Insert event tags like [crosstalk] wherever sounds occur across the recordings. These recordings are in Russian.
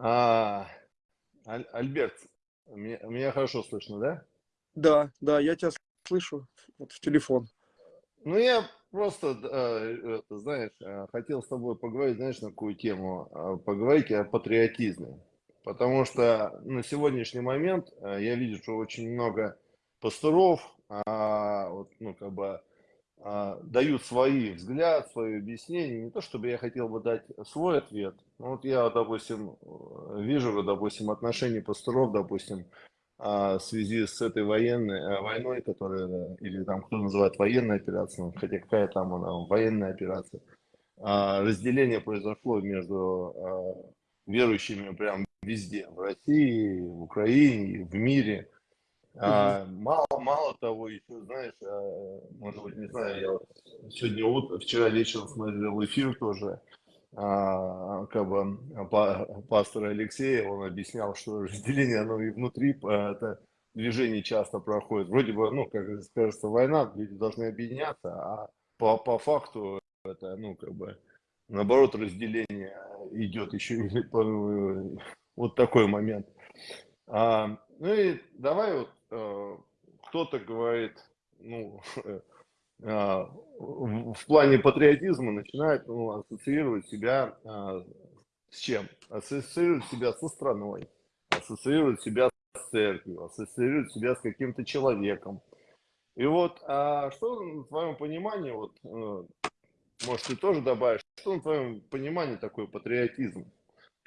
А, Аль, Альберт, меня, меня хорошо слышно, да? Да, да, я тебя слышу вот в телефон. Ну, я просто, э, знаешь, э, хотел с тобой поговорить, знаешь, на какую тему? Э, поговорить о патриотизме. Потому что на сегодняшний момент я вижу, что очень много пасторов, а, вот, ну, как бы, а, дают свои взгляд, свои объяснения. Не то, чтобы я хотел бы дать свой ответ. Но вот я, допустим, вижу, допустим, отношения пасторов, допустим, а, в связи с этой военной э, войной, которая, или там кто называет военной операцией, хотя какая там она, военная операция, а, разделение произошло между верующими прям везде, в России, в Украине, в мире. А, мало, мало того, еще, знаешь, а, может быть, не знаю, я сегодня утро, вчера вечером смотрел эфир тоже, а, как бы пастор Алексей, он объяснял, что разделение, оно и внутри, а, это движение часто проходит. Вроде бы, ну, как кажется, война, люди должны объединяться, а по, по факту это, ну, как бы, наоборот, разделение идет еще вот такой момент. А, ну и давай вот кто-то говорит, ну, [laughs] э, в плане патриотизма начинает ну, ассоциировать себя э, с чем? Ассоциировать себя со страной, ассоциировать себя с церковью, ассоциировать себя с каким-то человеком. И вот, а что на твоем понимании, вот, может, ты тоже добавишь, что на твоем понимании такой патриотизм?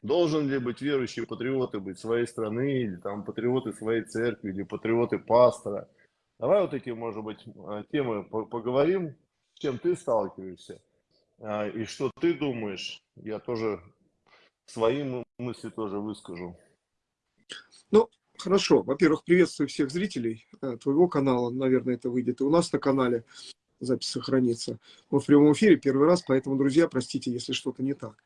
Должен ли быть верующие патриоты быть своей страны, или там патриоты своей церкви, или патриоты пастора? Давай вот эти, может быть, а, темы поговорим, с чем ты сталкиваешься, а, и что ты думаешь. Я тоже свои мысли тоже выскажу. Ну, хорошо. Во-первых, приветствую всех зрителей э, твоего канала, наверное, это выйдет и у нас на канале запись сохранится. Мы в прямом эфире первый раз, поэтому, друзья, простите, если что-то не так.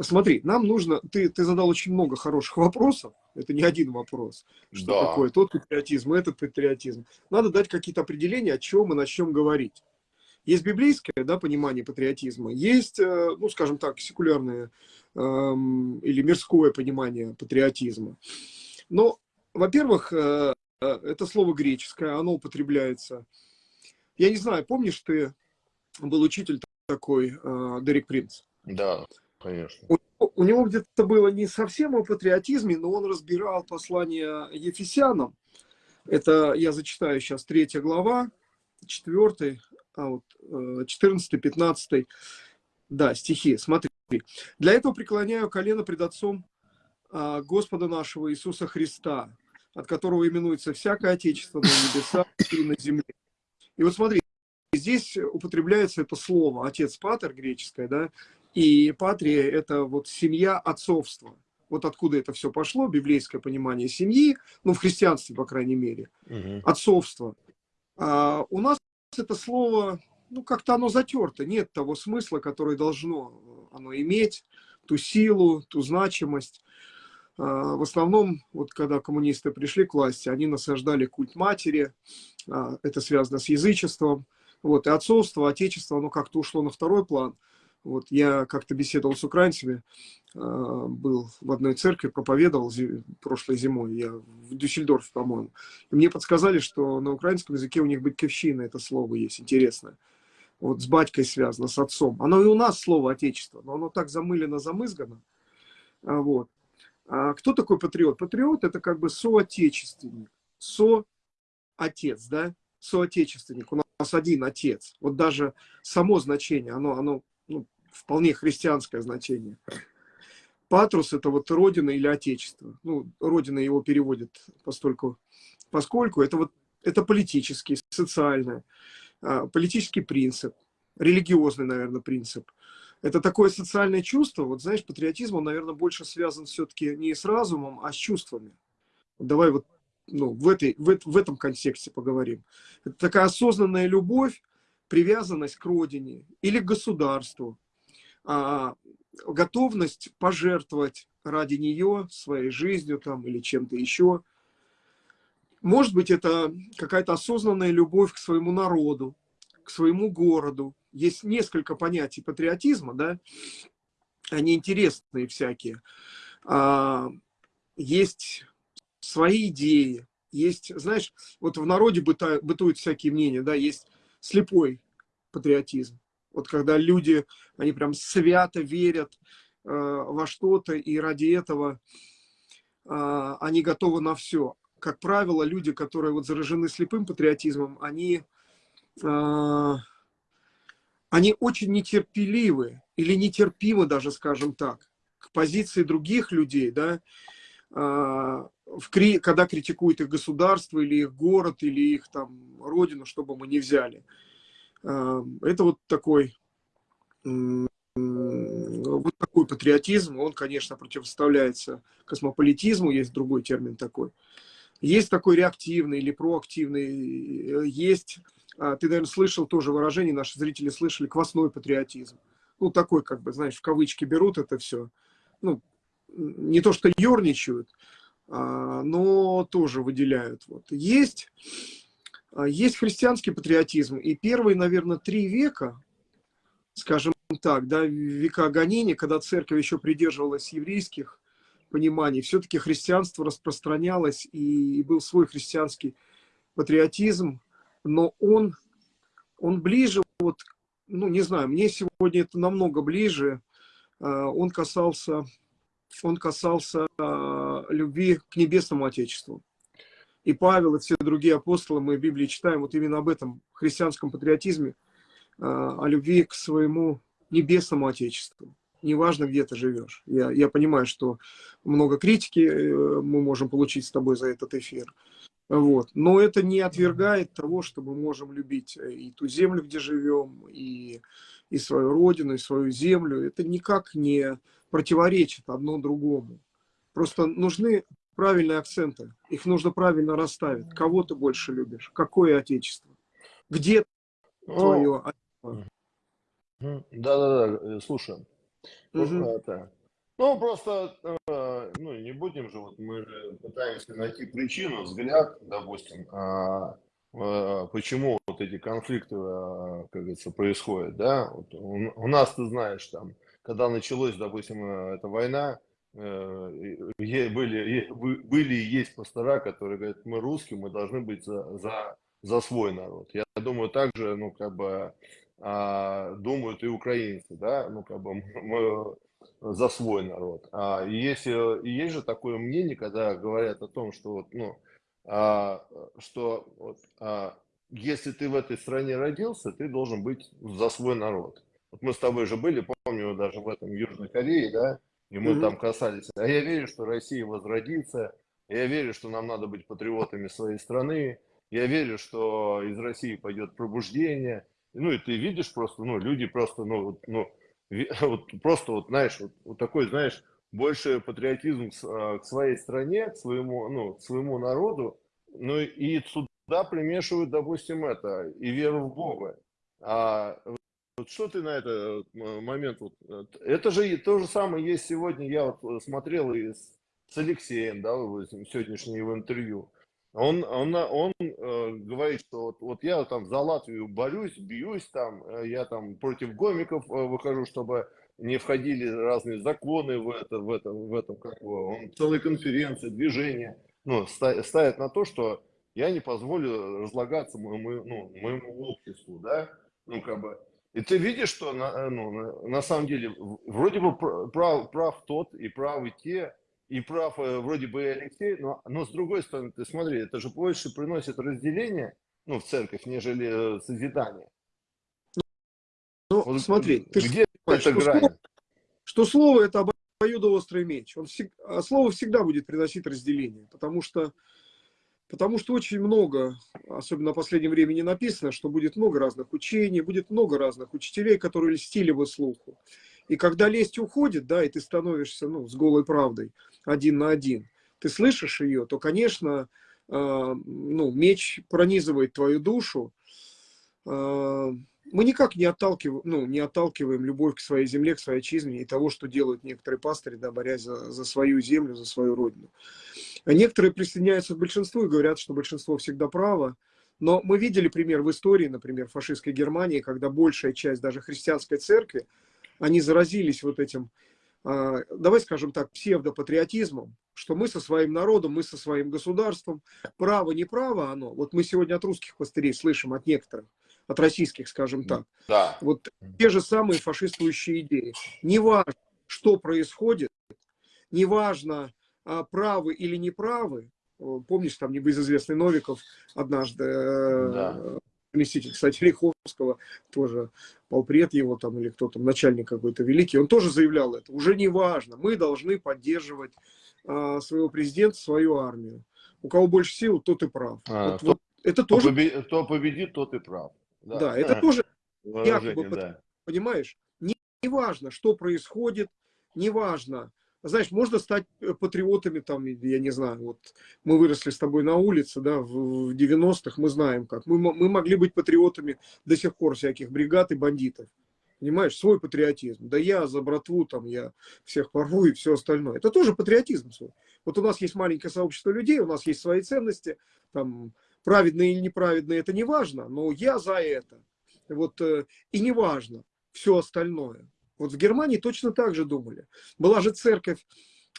Смотри, нам нужно... Ты, ты задал очень много хороших вопросов. Это не один вопрос. Что да. такое тот патриотизм, этот патриотизм. Надо дать какие-то определения, о чем мы начнем говорить. Есть библейское да, понимание патриотизма, есть, э, ну, скажем так, секулярное эм, или мирское понимание патриотизма. Но, во-первых, э, э, это слово греческое, оно употребляется я не знаю, помнишь, ты был учитель такой, э, Дерек Принц? Да, конечно. У, у него где-то было не совсем о патриотизме, но он разбирал послание Ефесянам. Это я зачитаю сейчас третья глава, четвертый, а вот 14-15, э, да, стихи. Смотри. «Для этого преклоняю колено пред Отцом э, Господа нашего Иисуса Христа, от которого именуется всякое Отечество на небесах и на земле, и вот смотри, здесь употребляется это слово «отец патер» греческое, да, и патрия – это вот семья отцовства. Вот откуда это все пошло, библейское понимание семьи, ну, в христианстве, по крайней мере, угу. отцовство. А у нас это слово, ну, как-то оно затерто, нет того смысла, который должно оно иметь, ту силу, ту значимость. А, в основном, вот когда коммунисты пришли к власти, они насаждали культ матери, а, это связано с язычеством, вот, и отцовство, отечество, оно как-то ушло на второй план. Вот, я как-то беседовал с украинцами, а, был в одной церкви, проповедовал прошлой зимой, я в Дюссельдорфе, по-моему. И мне подсказали, что на украинском языке у них «батьковщина» это слово есть, интересное. Вот с батькой связано, с отцом. Оно и у нас слово «отечество», но оно так замылено, замызгано. Вот. А кто такой патриот? Патриот – это как бы соотечественник, соотец, да, соотечественник. У нас один отец. Вот даже само значение, оно, оно ну, вполне христианское значение. Патрус – это вот родина или отечество. Ну, родина его переводит постольку, поскольку это вот это политический, социальный, а, политический принцип, религиозный, наверное, принцип – это такое социальное чувство, вот знаешь, патриотизм, он, наверное, больше связан все-таки не с разумом, а с чувствами. Давай вот ну, в, этой, в, в этом контексте поговорим. Это такая осознанная любовь, привязанность к родине или к государству, а, готовность пожертвовать ради нее своей жизнью там, или чем-то еще. Может быть, это какая-то осознанная любовь к своему народу, к своему городу, есть несколько понятий патриотизма, да, они интересные всякие. а, есть свои идеи, есть, знаешь, вот в народе быта, бытуют всякие мнения, да, есть слепой патриотизм. Вот когда люди, они прям свято верят э, во что-то, и ради этого э, они готовы на все. Как правило, люди, которые вот заражены слепым патриотизмом, они, э, они очень нетерпеливы или нетерпимы даже, скажем так, к позиции других людей, да, э, в, когда критикуют их государство или их город, или их там родину, чтобы мы не взяли. Это вот такой, вот такой патриотизм, он, конечно, противоставляется космополитизму, есть другой термин такой. Есть такой реактивный или проактивный, есть, а, ты, наверное, слышал тоже выражение, наши зрители слышали, квасной патриотизм. Ну, такой, как бы, знаешь, в кавычки берут это все. Ну, не то, что ерничают, а, но тоже выделяют. Вот. Есть, а, есть христианский патриотизм, и первые, наверное, три века, скажем так, да, века гонения, когда церковь еще придерживалась еврейских пониманий, все-таки христианство распространялось, и был свой христианский патриотизм, но он, он ближе, вот, ну, не знаю, мне сегодня это намного ближе, а, он касался он касался э, любви к небесному Отечеству. И Павел, и все другие апостолы, мы в Библии читаем вот именно об этом христианском патриотизме, э, о любви к своему небесному Отечеству. Неважно, где ты живешь. Я, я понимаю, что много критики э, мы можем получить с тобой за этот эфир. Вот. Но это не отвергает того, что мы можем любить и ту землю, где живем, и, и свою родину, и свою землю. Это никак не противоречит одно другому. Просто нужны правильные акценты. Их нужно правильно расставить. Кого ты больше любишь? Какое отечество? Где ну, твое Да-да-да, э, слушай. Угу. Это, ну, просто, э, ну, не будем же, вот мы пытаемся найти причину, взгляд, допустим, а, а, почему вот эти конфликты, а, как говорится, происходят, да? Вот у, у нас, ты знаешь, там, когда началась, допустим, э, эта война, э, были, были и есть пастора, которые говорят, мы русские, мы должны быть за, за, за свой народ. Я думаю, также, ну, как бы, а, думают и украинцы, да, ну, как бы, мы за свой народ. А, есть, и есть же такое мнение, когда говорят о том, что, вот, ну, а, что вот, а, если ты в этой стране родился, ты должен быть за свой народ. Вот мы с тобой же были, помню, даже в этом Южной Корее, да, и мы mm -hmm. там касались. А я верю, что Россия возродится, я верю, что нам надо быть патриотами своей страны, я верю, что из России пойдет пробуждение. Ну и ты видишь просто, ну люди просто, ну, ну [laughs] вот просто вот, знаешь, вот, вот такой, знаешь, больше патриотизм к, а, к своей стране, к своему, ну, к своему народу, ну и сюда примешивают, допустим, это, и веру в Бога. А вот что ты на этот э, момент? Вот, э, это же то же самое есть сегодня. Я вот э, смотрел и с, Алексеем, да, в сегодняшнего интервью. Он, он, он э, говорит, что вот, вот я там за Латвию борюсь, бьюсь там, я там против гомиков э, выхожу, чтобы не входили разные законы в это, в это, в этом, как он целые конференции, движения, ну, ставят на то, что я не позволю разлагаться моему, ну, моему обществу, да, ну, как бы, и ты видишь, что на, э, ну, на самом деле вроде бы прав, прав тот и правы те, и прав э, вроде бы и Алексей, но, но с другой стороны, ты смотри, это же больше приносит разделение ну, в церковь, нежели э, созидание. Ну, вот, смотри, ты где это что грань? Слово, что слово это обоюдоострый меч. Он а слово всегда будет приносить разделение, потому что Потому что очень много, особенно в последнее время не написано, что будет много разных учений, будет много разных учителей, которые льстили бы слуху. И когда лесть уходит, да, и ты становишься ну, с голой правдой один на один, ты слышишь ее, то, конечно, э, ну, меч пронизывает твою душу. Э, мы никак не отталкиваем, ну, не отталкиваем любовь к своей земле, к своей отчизне и того, что делают некоторые пастыри, да, борясь за, за свою землю, за свою родину. А некоторые присоединяются к большинству и говорят, что большинство всегда право. Но мы видели пример в истории, например, фашистской Германии, когда большая часть даже христианской церкви, они заразились вот этим а, давай скажем так, псевдопатриотизмом, что мы со своим народом, мы со своим государством, право, не право оно. Вот мы сегодня от русских пастырей слышим, от некоторых, от российских, скажем так. Да. Вот те же самые фашистующие идеи. Неважно, что происходит, неважно, а, правы или неправы. Помнишь, там небезызвестный Новиков однажды э, да заместитель, кстати, Риховского, тоже полпред его там или кто там, начальник какой-то великий, он тоже заявлял это. Уже не важно, мы должны поддерживать а, своего президента, свою армию. У кого больше сил, тот и прав. А, вот, кто, вот, это тоже... Победит, кто победит, тот и прав. Да, да это тоже [laughs] якобы, да. понимаешь, не, не важно, что происходит, не важно, знаешь, можно стать э, патриотами, там, я не знаю, вот мы выросли с тобой на улице, да, в 90-х, мы знаем как. Мы, мы могли быть патриотами до сих пор всяких бригад и бандитов. Понимаешь, свой патриотизм. Да я за братву, там, я всех порву и все остальное. Это тоже патриотизм свой. Вот у нас есть маленькое сообщество людей, у нас есть свои ценности, там, праведные или неправедные, это не важно, но я за это. Вот, э, и не важно все остальное. Вот в Германии точно так же думали. Была же церковь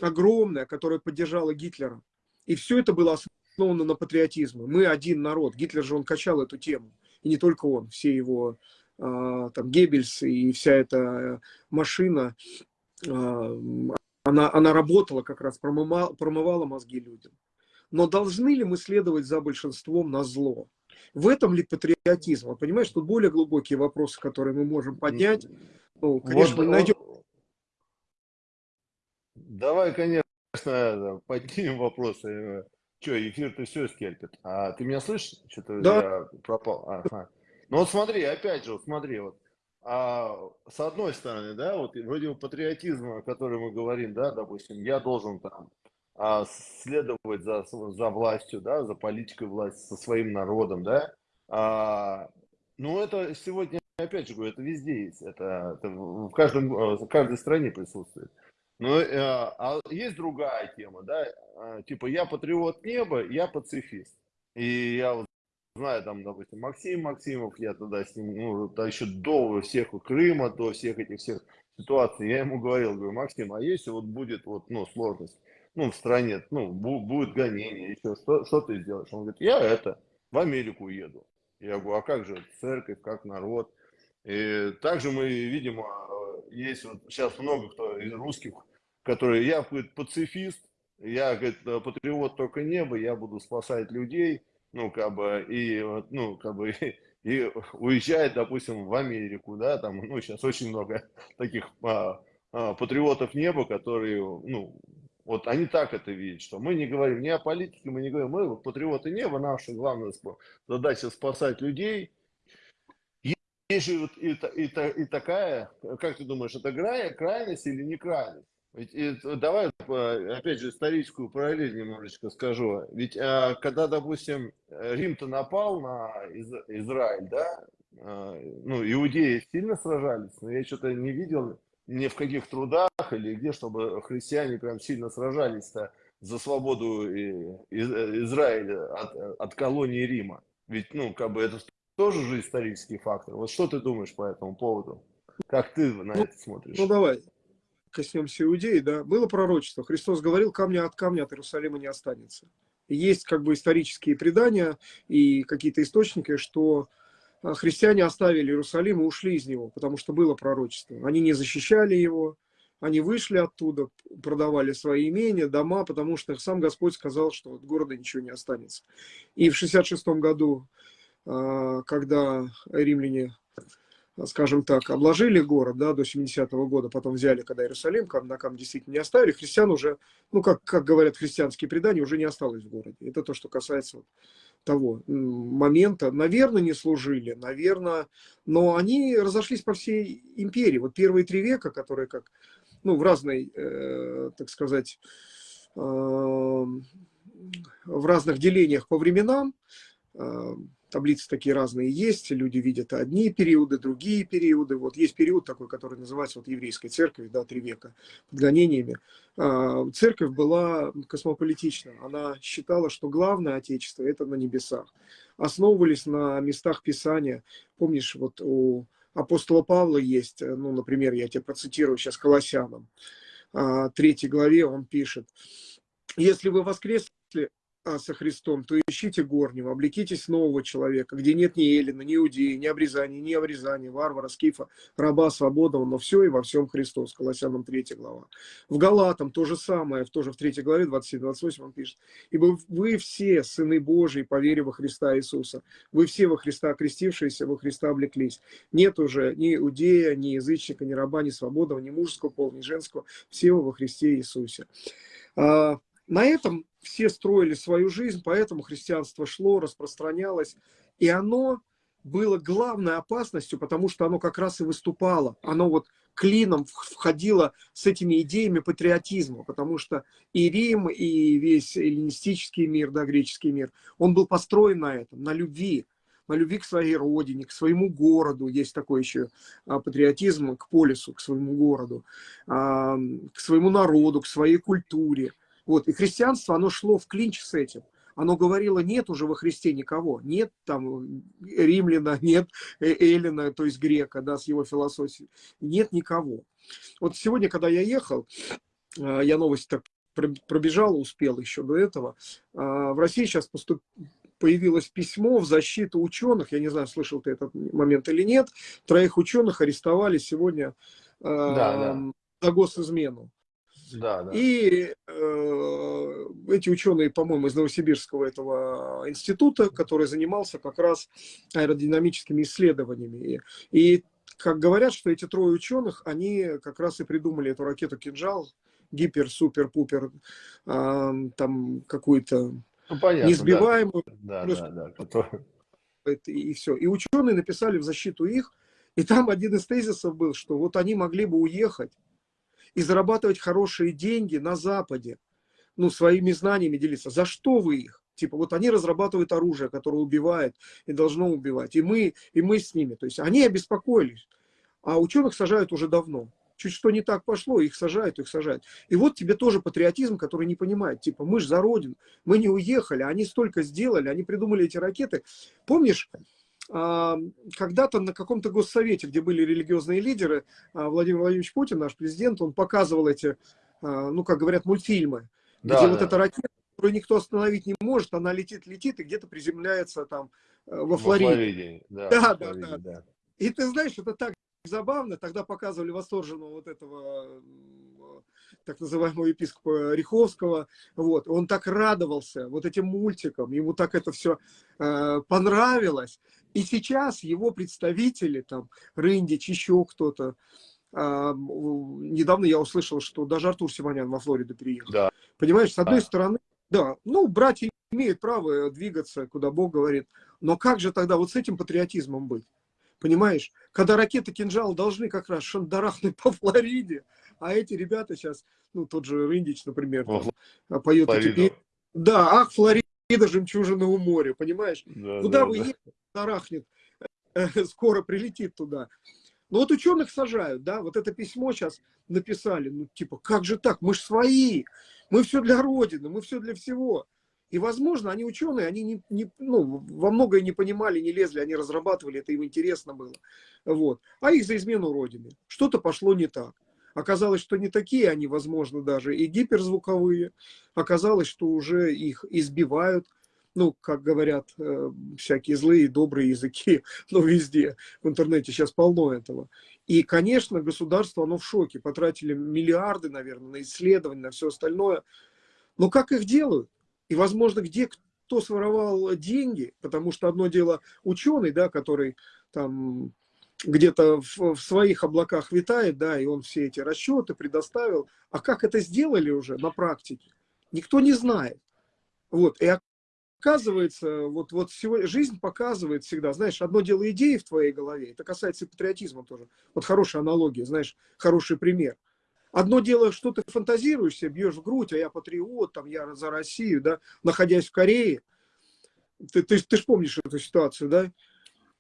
огромная, которая поддержала Гитлера. И все это было основано на патриотизме. Мы один народ. Гитлер же он качал эту тему. И не только он, все его а, там Геббельс и вся эта машина, а, она, она работала как раз, промывала, промывала мозги людям. Но должны ли мы следовать за большинством на зло? В этом ли патриотизм? Вот, понимаешь, тут более глубокие вопросы, которые мы можем поднять. Ну, конечно, вот, найдем. Давай, конечно, поднимем вопросы. Че, эфир-то все скельпит. А ты меня слышишь? Что-то да. я пропал. Ага. Ну вот смотри, опять же, вот смотри, вот а, с одной стороны, да, вот вроде патриотизма, о котором мы говорим, да, допустим, я должен там а, следовать за, за властью, да, за политикой власти, со своим народом, да. А, ну, это сегодня опять же говорю, это везде есть, это, это в, каждом, э, в каждой стране присутствует. Но э, а есть другая тема, да, э, типа я патриот неба, я пацифист. И я вот знаю, там, допустим, Максим Максимов, я тогда с ним, ну, да, еще до всех Крыма, до всех этих всех ситуаций, я ему говорил, говорю, Максим, а если вот будет вот, ну, сложность, ну, в стране, ну, будет гонение, еще, что, что ты сделаешь? Он говорит, я это, в Америку еду. Я говорю, а как же церковь, как народ? И также мы видим, есть вот сейчас много кто из русских, которые, я говорит, пацифист, я говорит, патриот только неба, я буду спасать людей, ну, как бы, и, ну, как бы, [laughs] и уезжает, допустим, в Америку, да, там, ну, сейчас очень много [laughs] таких а, а, патриотов неба, которые, ну, вот они так это видят, что мы не говорим ни о политике, мы не говорим, мы патриоты неба, наша главная задача спасать людей, есть же вот и, и, и такая, как ты думаешь, это крайность или не крайность? Ведь, и, давай, опять же, историческую параллель немножечко скажу. Ведь а, когда, допустим, Рим-то напал на Из, Израиль, да, а, ну, иудеи сильно сражались, но я что-то не видел ни в каких трудах или где, чтобы христиане прям сильно сражались-то за свободу Израиля от, от колонии Рима. Ведь, ну, как бы это тоже же исторический фактор. Вот что ты думаешь по этому поводу? Как ты на ну, это смотришь? Ну, давай коснемся иудеи, да. Было пророчество. Христос говорил, камня от камня от Иерусалима не останется. Есть как бы исторические предания и какие-то источники, что христиане оставили Иерусалим и ушли из него, потому что было пророчество. Они не защищали его, они вышли оттуда, продавали свои имения, дома, потому что сам Господь сказал, что от города ничего не останется. И в 66 году а, когда римляне, скажем так, обложили город да, до 70-го года, потом взяли, когда Иерусалим, на кам действительно не оставили, христиан уже, ну, как, как говорят христианские предания, уже не осталось в городе. Это то, что касается вот того момента. Наверное, не служили, наверное, но они разошлись по всей империи. Вот первые три века, которые как, ну, в разной, э, так сказать, э, в разных делениях по временам, э, таблицы такие разные есть, люди видят одни периоды, другие периоды. Вот есть период такой, который называется вот еврейской церковь, да, три века, под гонениями. А, церковь была космополитична, она считала, что главное отечество – это на небесах. Основывались на местах Писания. Помнишь, вот у апостола Павла есть, ну, например, я тебе процитирую сейчас Колоссянам, а, третьей главе он пишет, если вы воскресли со Христом, то ищите горнего, облекитесь нового человека, где нет ни Эллина, ни Иудеи, ни обрезания, ни обрезания, варвара, скифа, раба, свободного, но все и во всем Христос. Колоссянам 3 глава. В Галатам то же самое, тоже в 3 главе 27-28 он пишет. Ибо вы все сыны Божьи, по вере во Христа Иисуса. Вы все во Христа окрестившиеся, во Христа облеклись. Нет уже ни иудея, ни язычника, ни раба, ни свободного, ни мужского пола, ни женского. Все во Христе Иисусе. А, на этом все строили свою жизнь, поэтому христианство шло, распространялось, и оно было главной опасностью, потому что оно как раз и выступало, оно вот клином входило с этими идеями патриотизма, потому что и Рим, и весь эллинистический мир, да, греческий мир, он был построен на этом, на любви, на любви к своей родине, к своему городу, есть такой еще а, патриотизм к полису, к своему городу, к своему народу, к своей культуре. Вот. И христианство, оно шло в клинч с этим. Оно говорило, нет уже во Христе никого. Нет там римляна, [laughs] нет э, эллина, то есть грека, да, с его философией. Нет никого. Вот сегодня, когда я ехал, а, я новости так пробежал, успел еще до этого. В России сейчас поступ... появилось письмо в защиту ученых. Я не знаю, слышал ты этот момент или нет. Троих ученых арестовали сегодня да, да. за госизмену. Да, да. И э, эти ученые, по-моему, из Новосибирского этого института, который занимался как раз аэродинамическими исследованиями. И как говорят, что эти трое ученых, они как раз и придумали эту ракету «Кинжал», гипер, супер, пупер, э, там какую-то ну, понятно, несбиваемую. Да, да, да, который... И все. И ученые написали в защиту их, и там один из тезисов был, что вот они могли бы уехать и зарабатывать хорошие деньги на Западе, ну, своими знаниями делиться. За что вы их? Типа, вот они разрабатывают оружие, которое убивает и должно убивать. И мы, и мы с ними. То есть они обеспокоились. А ученых сажают уже давно. Чуть что не так пошло, их сажают, их сажают. И вот тебе тоже патриотизм, который не понимает. Типа, мы же за Родину, мы не уехали, они столько сделали, они придумали эти ракеты. Помнишь, когда-то на каком-то госсовете, где были религиозные лидеры, а, Владимир Владимирович Путин, наш президент, он показывал эти, а, ну, как говорят, мультфильмы, да, где да. вот эта ракета, которую никто остановить не может, она летит, летит и где-то приземляется там э, во Флориде. Во Флориде да, да, да, да, да. И ты знаешь, это так забавно, тогда показывали восторженного вот этого так называемого епископа Риховского, вот, он так радовался вот этим мультикам, ему так это все э, понравилось, и сейчас его представители, там, Рындич, еще кто-то, э, недавно я услышал, что даже Артур Симонян во Флориду переехал. Да. Понимаешь, с одной да. стороны, да, ну, братья имеют право двигаться, куда Бог говорит, но как же тогда вот с этим патриотизмом быть? Понимаешь, когда ракеты «Кинжал» должны как раз шандарахнуть [laughs] по Флориде, а эти ребята сейчас, ну, тот же Рындич, например, там, а, поет эти песни. Да, ах, Флорида, жемчужина у моря, понимаешь? Да, Куда да, вы да. едете, шандарахнет, э, [laughs] скоро прилетит туда. Ну вот ученых сажают, да, вот это письмо сейчас написали, ну типа, как же так, мы же свои, мы все для Родины, мы все для всего. И, возможно, они ученые, они не, не, ну, во многое не понимали, не лезли, они разрабатывали, это им интересно было. Вот. А их за измену Родины. Что-то пошло не так. Оказалось, что не такие они, возможно, даже и гиперзвуковые. Оказалось, что уже их избивают, ну, как говорят э, всякие злые и добрые языки, [laughs] но везде, в интернете сейчас полно этого. И, конечно, государство, оно в шоке. Потратили миллиарды, наверное, на исследования, на все остальное. Но как их делают? И, возможно, где кто своровал деньги, потому что одно дело ученый, да, который там где-то в, в своих облаках витает, да, и он все эти расчеты предоставил. А как это сделали уже на практике, никто не знает. Вот, и оказывается, вот, вот сегодня, жизнь показывает всегда, знаешь, одно дело идеи в твоей голове, это касается и патриотизма тоже. Вот хорошая аналогия, знаешь, хороший пример. Одно дело, что ты фантазируешь себе, бьешь в грудь, а я патриот, там, я за Россию, да, находясь в Корее. Ты, ты, ты же помнишь эту ситуацию, да?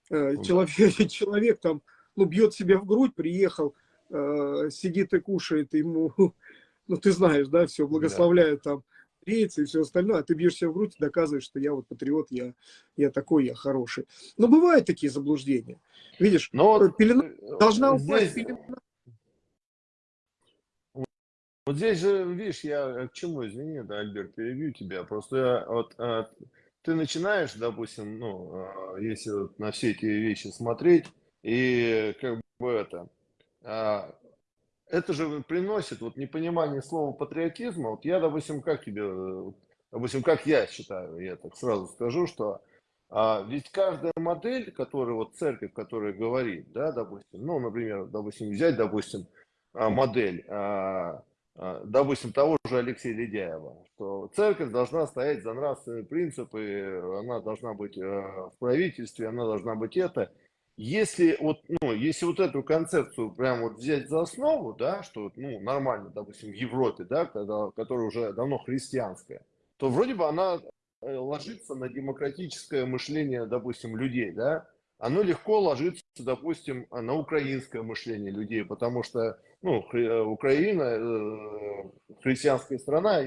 Э, человек, [laughs] человек там, ну, бьет себя в грудь, приехал, э, сидит и кушает, ему, [laughs] ну, ты знаешь, да, все, благословляют там рейцы и все остальное, а ты бьешь себя в грудь и доказываешь, что я вот патриот, я, я такой, я хороший. Но бывают такие заблуждения. Видишь, Но пелена, должна упасть здесь... пелена Вот здесь же, видишь, я к чему, извини, да, Альберт, перебью тебя. Просто я, вот а, ты начинаешь, допустим, ну, а, если вот на все эти вещи смотреть, и как бы это, а, это же приносит вот непонимание слова патриотизма. Вот я, допустим, как тебе, допустим, как я считаю, я так сразу скажу, что а, ведь каждая модель, которую вот церковь, которая говорит, да, допустим, ну, например, допустим, взять, допустим, модель, а, допустим, того же Алексея Ледяева, что церковь должна стоять за нравственные принципы, она должна быть э, в правительстве, она должна быть это. Если вот, ну, если вот эту концепцию прям вот взять за основу, да, что ну, нормально, допустим, в Европе, да, когда, которая уже давно христианская, то вроде бы она э, ложится на демократическое мышление, допустим, людей, да, оно легко ложится, допустим, на украинское мышление людей, потому что ну, э, Украина, э, христианская страна,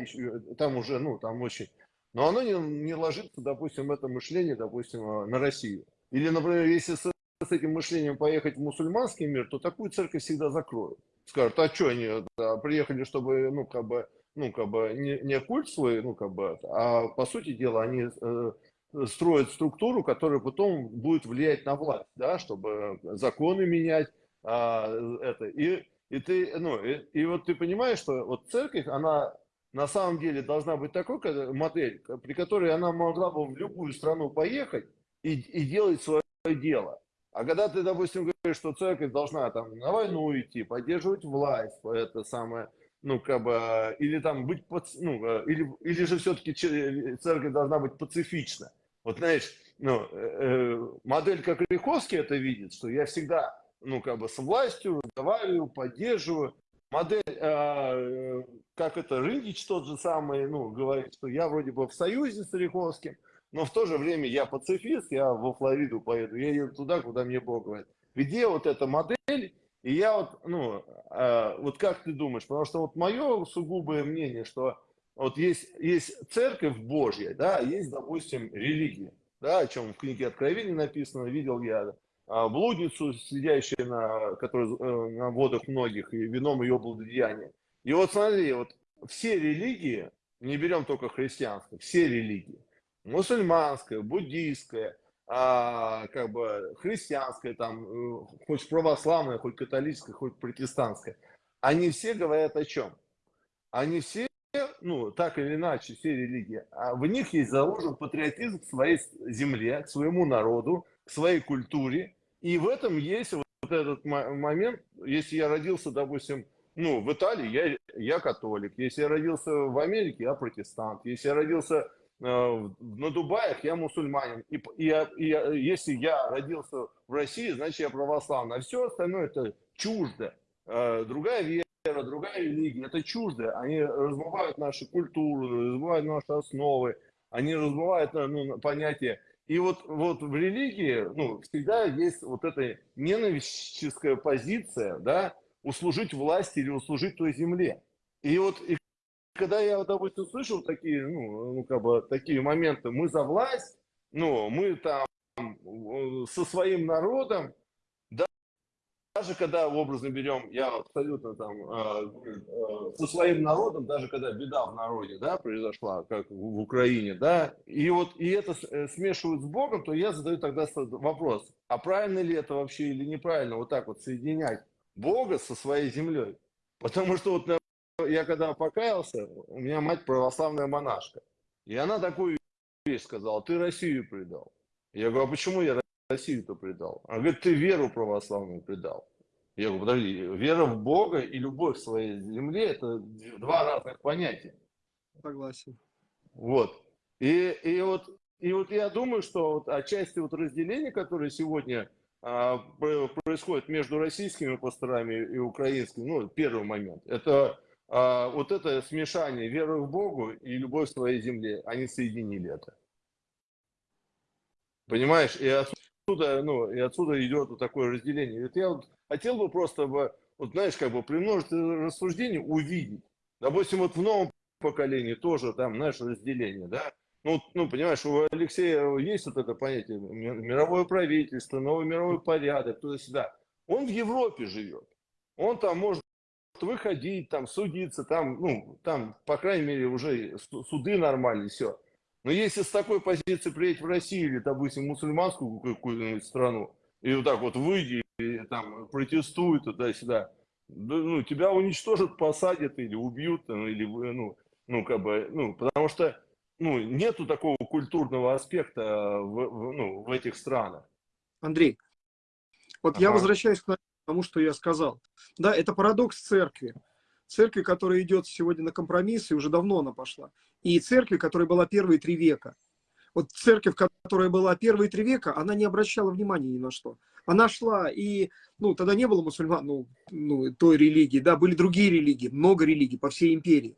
там уже, ну, там очень... Но оно не, не ложится, допустим, это мышление, допустим, э, на Россию. Или, например, если с, с этим мышлением поехать в мусульманский мир, то такую церковь всегда закроют. Скажут, а что они да, приехали, чтобы, ну, как бы, ну, как бы, не, не культ свой, ну, как бы, а по сути дела они э, строят структуру, которая потом будет влиять на власть, да, чтобы законы менять, а, это, и, и ты, ну, и, и вот ты понимаешь, что вот церковь, она на самом деле должна быть такой модель, при которой она могла бы в любую страну поехать и, и делать свое дело. А когда ты, допустим, говоришь, что церковь должна там на войну идти, поддерживать власть, это самое, ну, как бы, или там быть, ну, или, или же все-таки церковь должна быть пацифична. Вот знаешь, ну, э, э, модель как Риховский это видит, что я всегда, ну, как бы с властью разговариваю, поддерживаю. Модель, э, как это, Рындич тот же самый, ну, говорит, что я вроде бы в союзе с Риховским, но в то же время я пацифист, я во Флориду поеду, я еду туда, куда мне Бог говорит. Где вот эта модель, и я вот, ну, э, вот как ты думаешь, потому что вот мое сугубое мнение, что вот есть, есть церковь Божья, да, есть, допустим, религия, да, о чем в книге Откровения написано, видел я а, блудницу, сидящую на, которая, э, на водах многих, и вином ее благодеяния. И вот смотри, вот все религии, не берем только христианское, все религии, мусульманская, буддийская, а, как бы христианская, там, э, хоть православная, хоть католическая, хоть протестантская, они все говорят о чем? Они все ну, так или иначе, все религии, а в них есть заложен патриотизм к своей земле, к своему народу, к своей культуре. И в этом есть вот этот момент, если я родился, допустим, ну, в Италии, я, я католик. Если я родился в Америке, я протестант. Если я родился э, на Дубаях, я мусульманин. И, и, и если я родился в России, значит, я православный. А все остальное это чуждо. Э, другая вера другая религия, это чуждо. Они размывают нашу культуру, размывают наши основы, они размывают ну, понятие. И вот, вот в религии ну, всегда есть вот эта ненавистическая позиция, да, услужить власти или услужить той земле. И вот и когда я, допустим, слышал такие, ну, ну, как бы, такие моменты, мы за власть, ну, мы там со своим народом, даже когда образно берем, я абсолютно там э, э, со своим народом, даже когда беда в народе, да, произошла, как в Украине, да, и вот и это э, смешивают с Богом, то я задаю тогда вопрос, а правильно ли это вообще или неправильно вот так вот соединять Бога со своей землей? Потому что вот я когда покаялся, у меня мать православная монашка, и она такую вещь сказала, ты Россию предал. Я говорю, а почему я Россию-то предал? А говорит, ты веру православную предал. Я говорю, подожди, вера в Бога и любовь к своей земле – это два разных понятия. Согласен. Вот. И, и, вот, и вот я думаю, что вот отчасти вот разделение, которое сегодня а, происходит между российскими пасторами и украинскими, ну, первый момент, это а, вот это смешание веры в Богу и любовь к своей земле. Они соединили это. Понимаешь? И отсюда, ну, и отсюда идет вот такое разделение. Вот я вот хотел бы просто, вот знаешь, как бы при множестве рассуждений увидеть. Допустим, вот в новом поколении тоже там, знаешь, разделение, да? Ну, ну, понимаешь, у Алексея есть вот это понятие мировое правительство, новый мировой порядок, туда-сюда. Он в Европе живет. Он там может выходить, там, судиться, там, ну, там, по крайней мере, уже суды нормальные, все. Но если с такой позиции приедет в Россию или, допустим, мусульманскую какую-нибудь страну, и вот так вот выйди, и там протестуй туда-сюда, ну, тебя уничтожат, посадят или убьют, или, ну, ну, как бы, ну, потому что, ну, нету такого культурного аспекта в, в, ну, в этих странах. Андрей, вот ага. я возвращаюсь к тому, что я сказал. Да, это парадокс церкви. Церкви, которая идет сегодня на компромиссы, уже давно она пошла. И церкви, которая была первые три века. Вот церковь, которая была первые три века, она не обращала внимания ни на что. Она шла, и, ну, тогда не было мусульман, ну, ну, той религии, да, были другие религии, много религий по всей империи.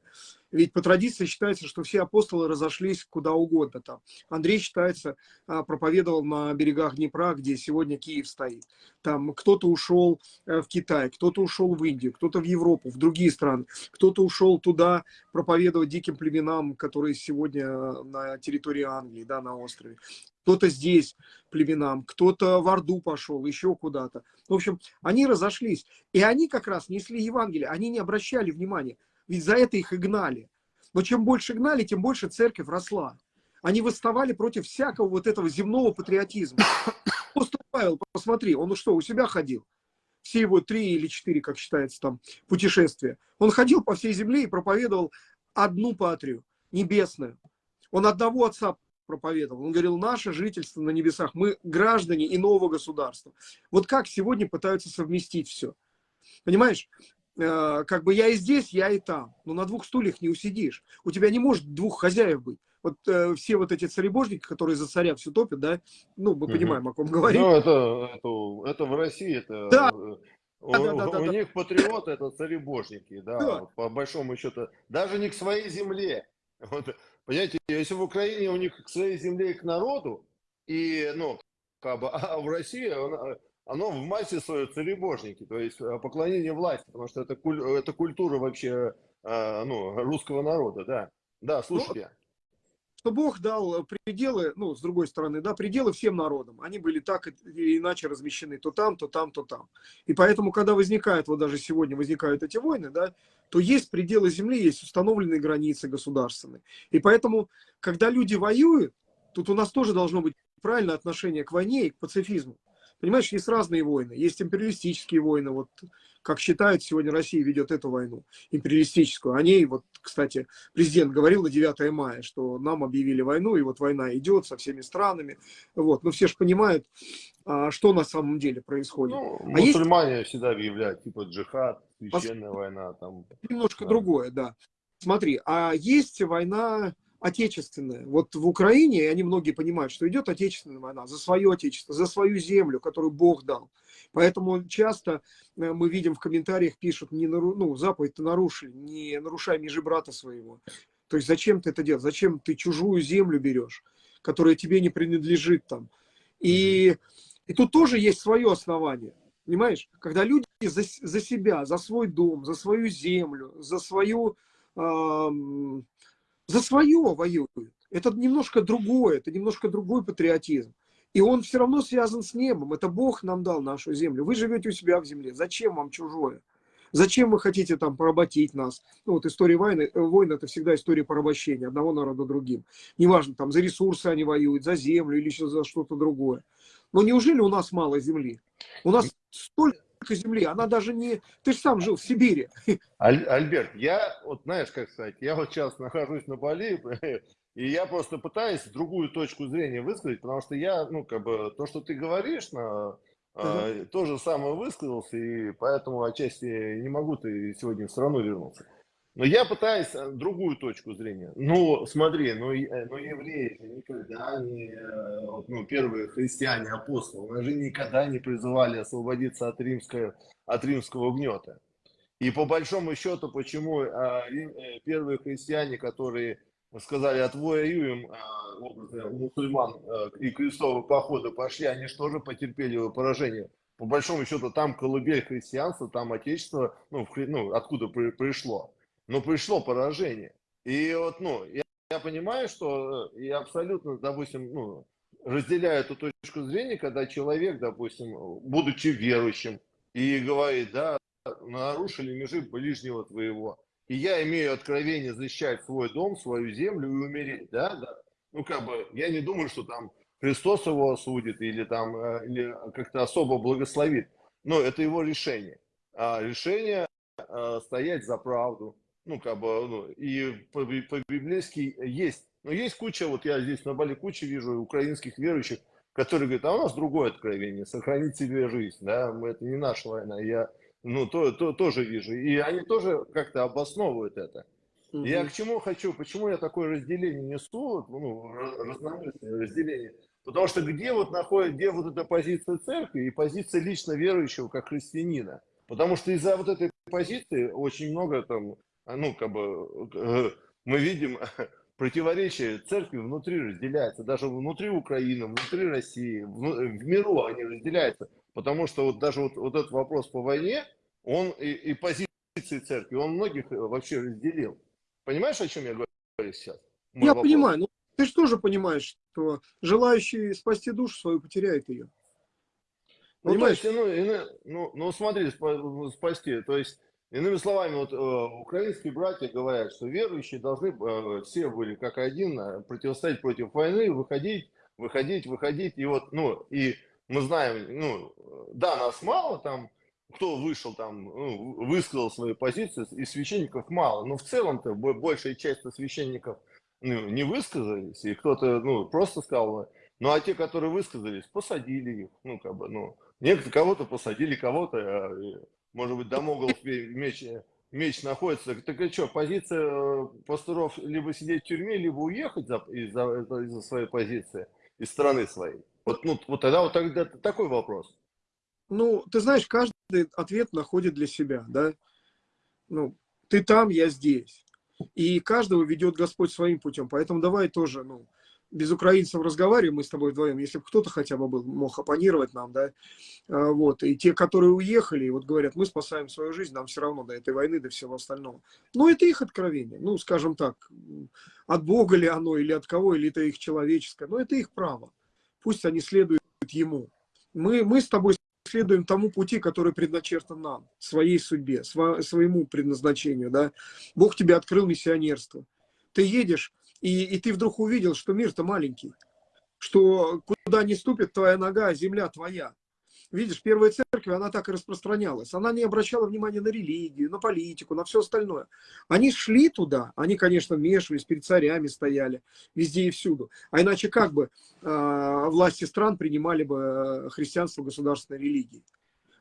Ведь по традиции считается, что все апостолы разошлись куда угодно там. Андрей, считается, а, проповедовал на берегах Днепра, где сегодня Киев стоит. Там кто-то ушел э, в Китай, кто-то ушел в Индию, кто-то в Европу, в другие страны. Кто-то ушел туда проповедовать диким племенам, которые сегодня э, на территории Англии, да, на острове. Кто-то здесь племенам, кто-то в Орду пошел, еще куда-то. В общем, они разошлись. И они как раз несли Евангелие, они не обращали внимания. Ведь за это их и гнали. Но чем больше гнали, тем больше церковь росла. Они восставали против всякого вот этого земного патриотизма. [coughs] Апостол Павел, посмотри, он что, у себя ходил? Все его три или четыре, как считается там, путешествия. Он ходил по всей земле и проповедовал одну патрию, небесную. Он одного отца проповедовал. Он говорил, наше жительство на небесах, мы граждане иного государства. Вот как сегодня пытаются совместить все. Понимаешь? Э, как бы я и здесь, я и там. Но на двух стульях не усидишь. У тебя не может двух хозяев быть. Вот э, все вот эти царебожники, которые за царя все топят, да, ну, мы угу. понимаем, о ком говорим. Ну, это, это, это в России, это... Да. У, да, да, да, у да, них да. патриоты это царебожники, да, да. по большому счету. Даже не к своей земле. Вот, понимаете, если в Украине у них к своей земле и к народу, и, ну, как бы, [laughs] а в России оно в массе своей царебожники, то есть э, поклонение власти, потому что это, куль, это культура вообще э, ну, русского народа, да. Да, слушайте. Ну, что Бог дал пределы, ну, с другой стороны, да, пределы всем народам. Они были так или иначе размещены то там, то там, то там. И поэтому, когда возникают, вот даже сегодня возникают эти войны, да, то есть пределы земли, есть установленные границы государственные. И поэтому, когда люди воюют, тут у нас тоже должно быть правильное отношение к войне и к пацифизму. Понимаешь, есть разные войны. Есть империалистические войны. Вот как считают, сегодня Россия ведет эту войну, империалистическую. О ней, вот, кстати, президент говорил на 9 мая, что нам объявили войну, и вот война идет со всеми странами. Вот. Но все же понимают, а, что на самом деле происходит. Ну, а мусульмане есть... всегда объявляют, типа джихад, священная Пос... война. Там... Немножко да. другое, да. Смотри, а есть война отечественная. Вот в Украине, они многие понимают, что идет отечественная война за свое отечество, за свою землю, которую Бог дал. Поэтому часто э, мы видим в комментариях, пишут, не нару... ну, заповедь-то нарушили, не нарушай межи брата своего. То есть зачем ты это делаешь? Зачем ты чужую землю берешь, которая тебе не принадлежит там? И, и тут тоже есть свое основание. Понимаешь? Когда люди за, за себя, за свой дом, за свою землю, за свою э, за свое воюют. Это немножко другое, это немножко другой патриотизм. И он все равно связан с небом. Это Бог нам дал нашу землю. Вы живете у себя в земле. Зачем вам чужое? Зачем вы хотите там поработить нас? Ну, вот история войны, э, войны это всегда история порабощения одного народа другим. Неважно, там за ресурсы они воюют, за землю или еще за что-то другое. Но неужели у нас мало земли? У нас столько земли, она даже не... Ты же сам жил в Сибири. [laughs] Аль, Альберт, я, вот знаешь, как сказать, я вот сейчас нахожусь на Бали, [laughs] и я просто пытаюсь другую точку зрения высказать, потому что я, ну, как бы, то, что ты говоришь, на, Uh-huh. то же самое высказался, и поэтому отчасти не могу ты сегодня все равно вернуться. Но я пытаюсь э, другую точку зрения. Ну, смотри, ну, э, ну евреи никогда не, э, ну, первые христиане, апостолы, они же никогда не призывали освободиться от, римского, от римского гнета. И по большому счету, почему первые христиане, которые сказали, отвоюем у мусульман и крестовые походы пошли, они же потерпели поражение? По большому счету, там колыбель христианства, там отечество, ну, ну откуда при, пришло но пришло поражение. И вот, ну, я, я понимаю, что э, я абсолютно, допустим, ну, разделяю эту точку зрения, когда человек, допустим, будучи верующим, и говорит, да, нарушили межи ближнего твоего. И я имею откровение защищать свой дом, свою землю и умереть, да, да. Ну, как бы, я не думаю, что там Христос его осудит или там, э, или как-то особо благословит. Но это его решение. А решение а, стоять за правду, ну, как бы, ну, и по-библейски есть. Но есть куча, вот я здесь на Бали куча вижу украинских верующих, которые говорят, а у нас другое откровение, сохранить себе жизнь, да, это не наша война, я, ну, то, то, тоже вижу. И они тоже как-то обосновывают это. Угу. Я к чему хочу, почему я такое разделение несу, ну, разномастное разделение, потому что где вот находит, где вот эта позиция церкви и позиция лично верующего как христианина, потому что из-за вот этой позиции очень много там, ну, как бы, э, мы видим [laughs] противоречия церкви внутри разделяются, даже внутри Украины, внутри России, в, в миру они разделяются, потому что вот даже вот, вот этот вопрос по войне, он и, и позиции церкви, он многих вообще разделил. Понимаешь, о чем я говорю сейчас? Мой я вопрос. понимаю, ну ты же тоже понимаешь, что желающий спасти душу свою потеряет ее. Понимаешь? Ну, то есть, ну, ну, ну смотри, спасти, то есть Иными словами, вот э, украинские братья говорят, что верующие должны э, все были как один э, противостоять против войны, выходить, выходить, выходить. И вот, ну, и мы знаем, ну, да, нас мало там, кто вышел там, ну, высказал свои позиции, и священников мало, но в целом-то большая часть священников ну, не высказались, и кто-то, ну, просто сказал, ну, а те, которые высказались, посадили их, ну, как бы, ну, некоторые кого-то посадили, кого-то может быть, Дамоглов меч, меч находится. Так и что, позиция э, пасторов либо сидеть в тюрьме, либо уехать из-за из своей позиции, из страны своей? Вот, ну, вот тогда вот тогда такой вопрос. Ну, ты знаешь, каждый ответ находит для себя, да? Ну, ты там, я здесь. И каждого ведет Господь своим путем. Поэтому давай тоже, ну, без украинцев разговариваем, мы с тобой вдвоем, если бы кто-то хотя бы был, мог оппонировать нам, да, а, вот, и те, которые уехали, вот говорят, мы спасаем свою жизнь, нам все равно до этой войны, до всего остального. Ну, это их откровение, ну, скажем так, от Бога ли оно, или от кого, или это их человеческое, но это их право. Пусть они следуют ему. Мы, мы с тобой следуем тому пути, который предначертан нам, своей судьбе, своему предназначению, да. Бог тебе открыл миссионерство. Ты едешь и, и ты вдруг увидел, что мир-то маленький, что куда не ступит твоя нога, земля твоя. Видишь, первая церковь, она так и распространялась. Она не обращала внимания на религию, на политику, на все остальное. Они шли туда, они, конечно, вмешивались, перед царями стояли, везде и всюду. А иначе как бы э, власти стран принимали бы э, христианство государственной религии?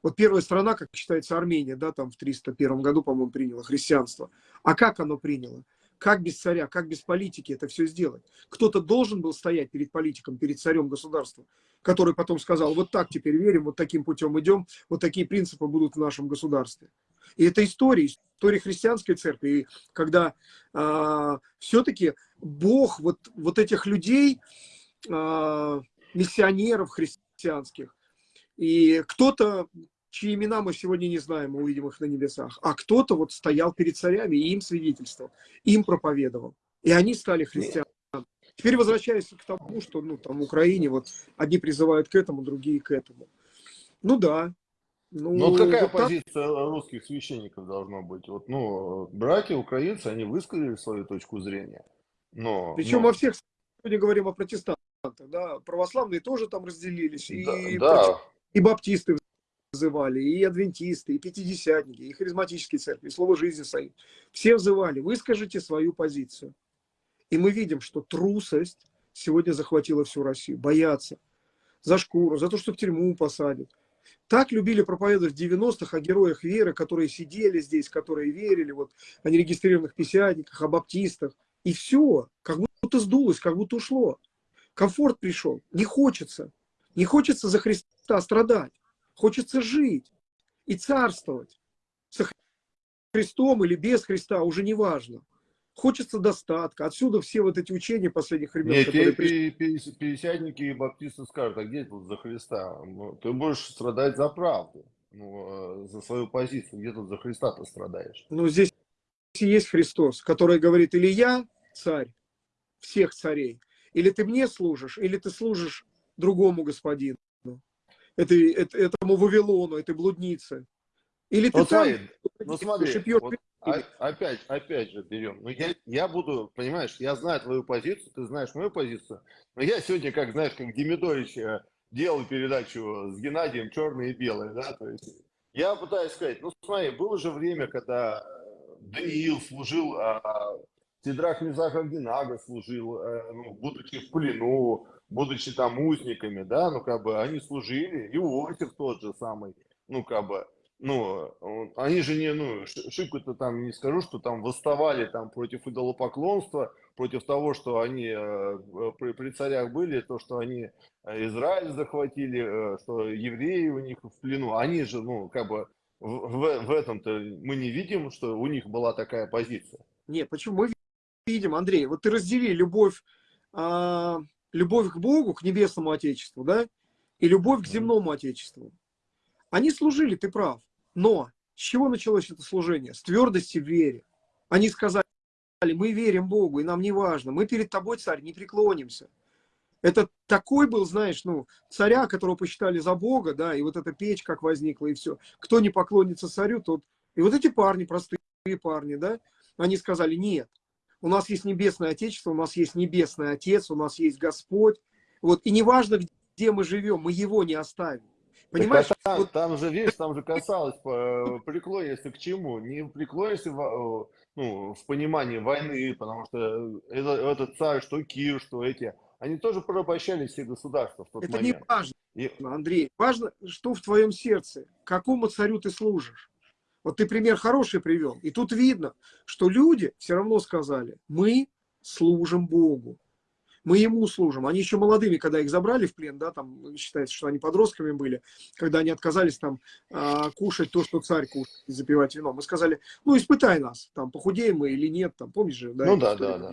Вот первая страна, как считается, Армения, да, там в 301 году, по-моему, приняла христианство. А как оно приняло? Как без царя, как без политики это все сделать? Кто-то должен был стоять перед политиком, перед царем государства, который потом сказал, вот так теперь верим, вот таким путем идем, вот такие принципы будут в нашем государстве. И это история, история христианской церкви, и когда а, все-таки Бог вот, вот этих людей, а, миссионеров христианских, и кто-то чьи имена мы сегодня не знаем, мы увидим их на небесах, а кто-то вот стоял перед царями и им свидетельствовал, им проповедовал. И они стали христианами. Теперь возвращаясь к тому, что ну, там в Украине вот одни призывают к этому, другие к этому. Ну да. Ну, Но вот какая вот позиция так... русских священников должна быть? Вот, ну, братья украинцы, они высказали свою точку зрения. Но, Причем но... во всех, сегодня говорим о протестантах, да, православные тоже там разделились, и, да, да. и баптисты взывали, и адвентисты, и пятидесятники, и харизматические церкви, и Слово жизни свои. Все взывали, выскажите свою позицию. И мы видим, что трусость сегодня захватила всю Россию. Боятся. За шкуру, за то, что в тюрьму посадят. Так любили проповедовать в 90-х о героях веры, которые сидели здесь, которые верили, вот, о нерегистрированных писятниках, о баптистах. И все, как будто сдулось, как будто ушло. Комфорт пришел. Не хочется. Не хочется за Христа страдать. Хочется жить и царствовать. С Христом или без Христа, уже не важно. Хочется достатка. Отсюда все вот эти учения последних времен. Нет, которые пришли... пятидесятники и баптисты скажут, а где тут за Христа? Ну, ты будешь страдать за правду, ну, э, за свою позицию. Где тут за Христа ты страдаешь? Ну, здесь есть Христос, который говорит, или я царь всех царей, или ты мне служишь, или ты служишь другому господину этой, этому Вавилону, этой блуднице. Или ты Вот там, смотри, ну смотри, шипьешь вот опять, опять же берем. Ну, я, я буду, понимаешь, я знаю твою позицию, ты знаешь мою позицию, но я сегодня, как знаешь, как Демидович э, делал передачу с Геннадием «Черное и белое», да, то есть я пытаюсь сказать, ну смотри, было же время, когда Даниил служил, а, Сидрах Мизахагдинага служил, а, ну, будучи в плену, будучи там узниками, да, ну как бы они служили, и Иосиф тот же самый, ну как бы, ну, они же не, ну, шибко-то там не скажу, что там восставали там против идолопоклонства, против того, что они э, при, при царях были, то, что они э, Израиль захватили, э, что евреи у них в плену, они же, ну, как бы в, в, этом-то мы не видим, что у них была такая позиция. Нет, почему мы видим, Андрей, вот ты раздели любовь, а, любовь к Богу, к небесному Отечеству, да, и любовь к земному Отечеству. Они служили, ты прав. Но с чего началось это служение? С твердости в вере. Они сказали, мы верим Богу, и нам не важно, мы перед тобой, царь, не преклонимся. Это такой был, знаешь, ну, царя, которого посчитали за Бога, да, и вот эта печь как возникла, и все. Кто не поклонится царю, тот... И вот эти парни, простые парни, да, они сказали, нет, у нас есть небесное Отечество, у нас есть небесный Отец, у нас есть Господь. Вот, и неважно, где мы живем, мы его не оставим. Понимаешь? Так, а там, вот... там же, видишь, там же касалось э, преклонишься к чему? Не преклонишься в, э, ну, в понимании войны, потому что это, этот царь, что Кир, что эти, они тоже порабощали все государства в тот это момент. Это не важно, И... Андрей. Важно, что в твоем сердце, какому царю ты служишь. Вот ты пример хороший привел. И тут видно, что люди все равно сказали, мы служим Богу мы ему служим. Они еще молодыми, когда их забрали в плен, да, там считается, что они подростками были, когда они отказались там а, кушать то, что царь кушает, и запивать вино. Мы сказали, ну, испытай нас, там, похудеем мы или нет, там, помнишь же, да, ну, да, да, да.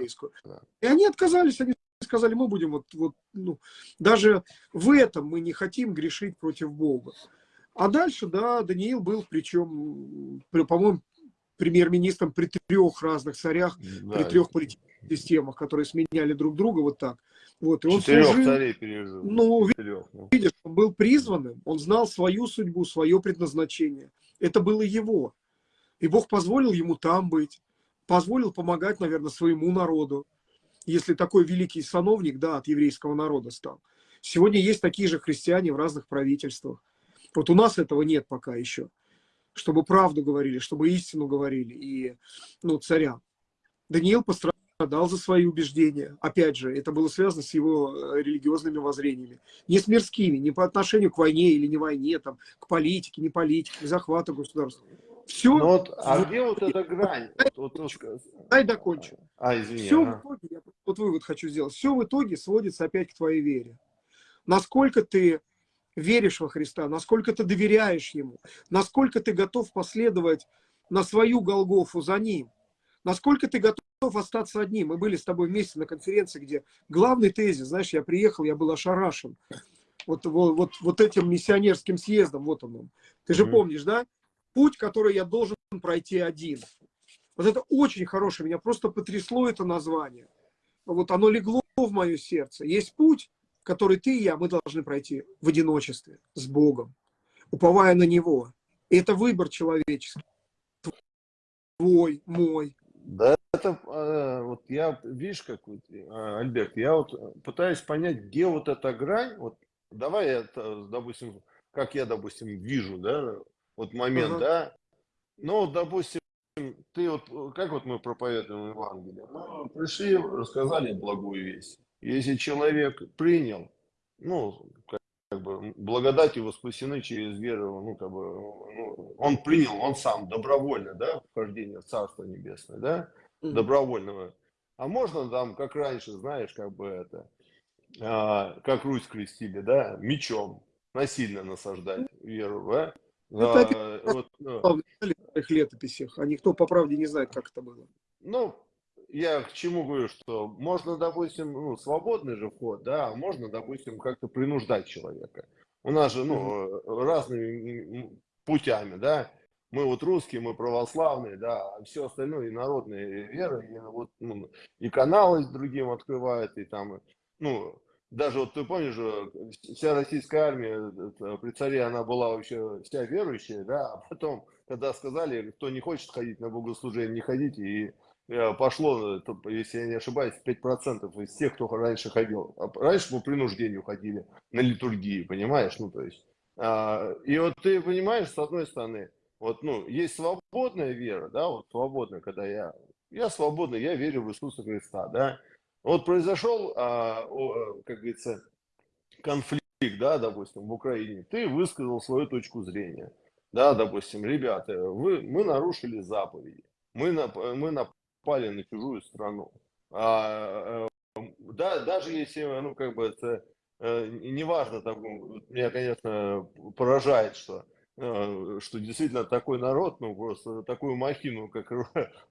И они отказались, они сказали, мы будем вот, вот, ну, даже в этом мы не хотим грешить против Бога. А дальше, да, Даниил был, причем, по-моему, премьер-министром при трех разных царях, да, при трех политических системах, которые сменяли друг друга вот так. Вот, и он Четырех служил, царей пережил. Ну, Четырех, ну, видишь, он был призванным, он знал свою судьбу, свое предназначение. Это было его. И Бог позволил ему там быть, позволил помогать, наверное, своему народу, если такой великий сановник, да, от еврейского народа стал. Сегодня есть такие же христиане в разных правительствах. Вот у нас этого нет пока еще. Чтобы правду говорили, чтобы истину говорили и ну, царям. Даниил пострадал страдал за свои убеждения. Опять же, это было связано с его э, религиозными воззрениями. Не с мирскими, не по отношению к войне или не войне, там, к политике, не политике, к захвату государства. Все. Ну вот, а где вот эта грань? Вот, вот, Дай докончу. А, извини. Все ага. в итоге, я вот вывод хочу сделать, все в итоге сводится опять к твоей вере. Насколько ты веришь во Христа, насколько ты доверяешь Ему, насколько ты готов последовать на свою Голгофу за Ним, насколько ты готов остаться одним. Мы были с тобой вместе на конференции, где главный тезис, знаешь, я приехал, я был ошарашен. Вот, вот, вот, вот этим миссионерским съездом, вот он. Ты же mm -hmm. помнишь, да? Путь, который я должен пройти один. Вот это очень хорошее, меня просто потрясло это название. Вот оно легло в мое сердце. Есть путь, который ты и я, мы должны пройти в одиночестве, с Богом, уповая на Него. И это выбор человеческий. Твой, мой. Да, это э, вот я, видишь, как э, Альберт, я вот пытаюсь понять, где вот эта грань, вот давай я, допустим, как я, допустим, вижу, да, вот момент, -huh. да, ну, допустим, ты вот, как вот мы проповедуем Евангелие, мы пришли, рассказали благую весть, если человек принял, ну, как бы благодатью спасены через веру, ну, как бы, ну, он принял, он сам добровольно, да, вхождение в Царство Небесное, да, добровольного. А можно там, как раньше, знаешь, как бы это, а, как Русь крестили, да, мечом насильно насаждать веру, да? Это а, вот, ну, в летописях, а никто по правде не знает, как это было. Ну, я к чему говорю, что можно, допустим, ну, свободный же вход, да, а можно, допустим, как-то принуждать человека. У нас же, ну, разными путями, да, мы вот русские, мы православные, да, а все остальное и народные веры, и, вот, ну, и каналы с другим открывают, и там, ну, даже вот ты помнишь, вся российская армия при царе, она была вообще вся верующая, да, а потом, когда сказали, кто не хочет ходить на богослужение, не ходите, и Э, пошло, если я не ошибаюсь, 5% из тех, кто раньше ходил. А раньше по принуждению ходили на литургии, понимаешь? Ну, то есть, а, и вот ты понимаешь, с одной стороны, вот, ну, есть свободная вера, да, вот свободная, когда я, я свободный, я верю в Иисуса Христа, да. Вот произошел, а, о, как говорится, конфликт, да, допустим, в Украине, ты высказал свою точку зрения, да, допустим, ребята, вы, мы нарушили заповеди, мы, мы напали на чужую страну. А, э, да, даже если, ну, как бы это э, неважно, там, меня, конечно, поражает, что, э, что действительно такой народ, ну, просто такую махину, как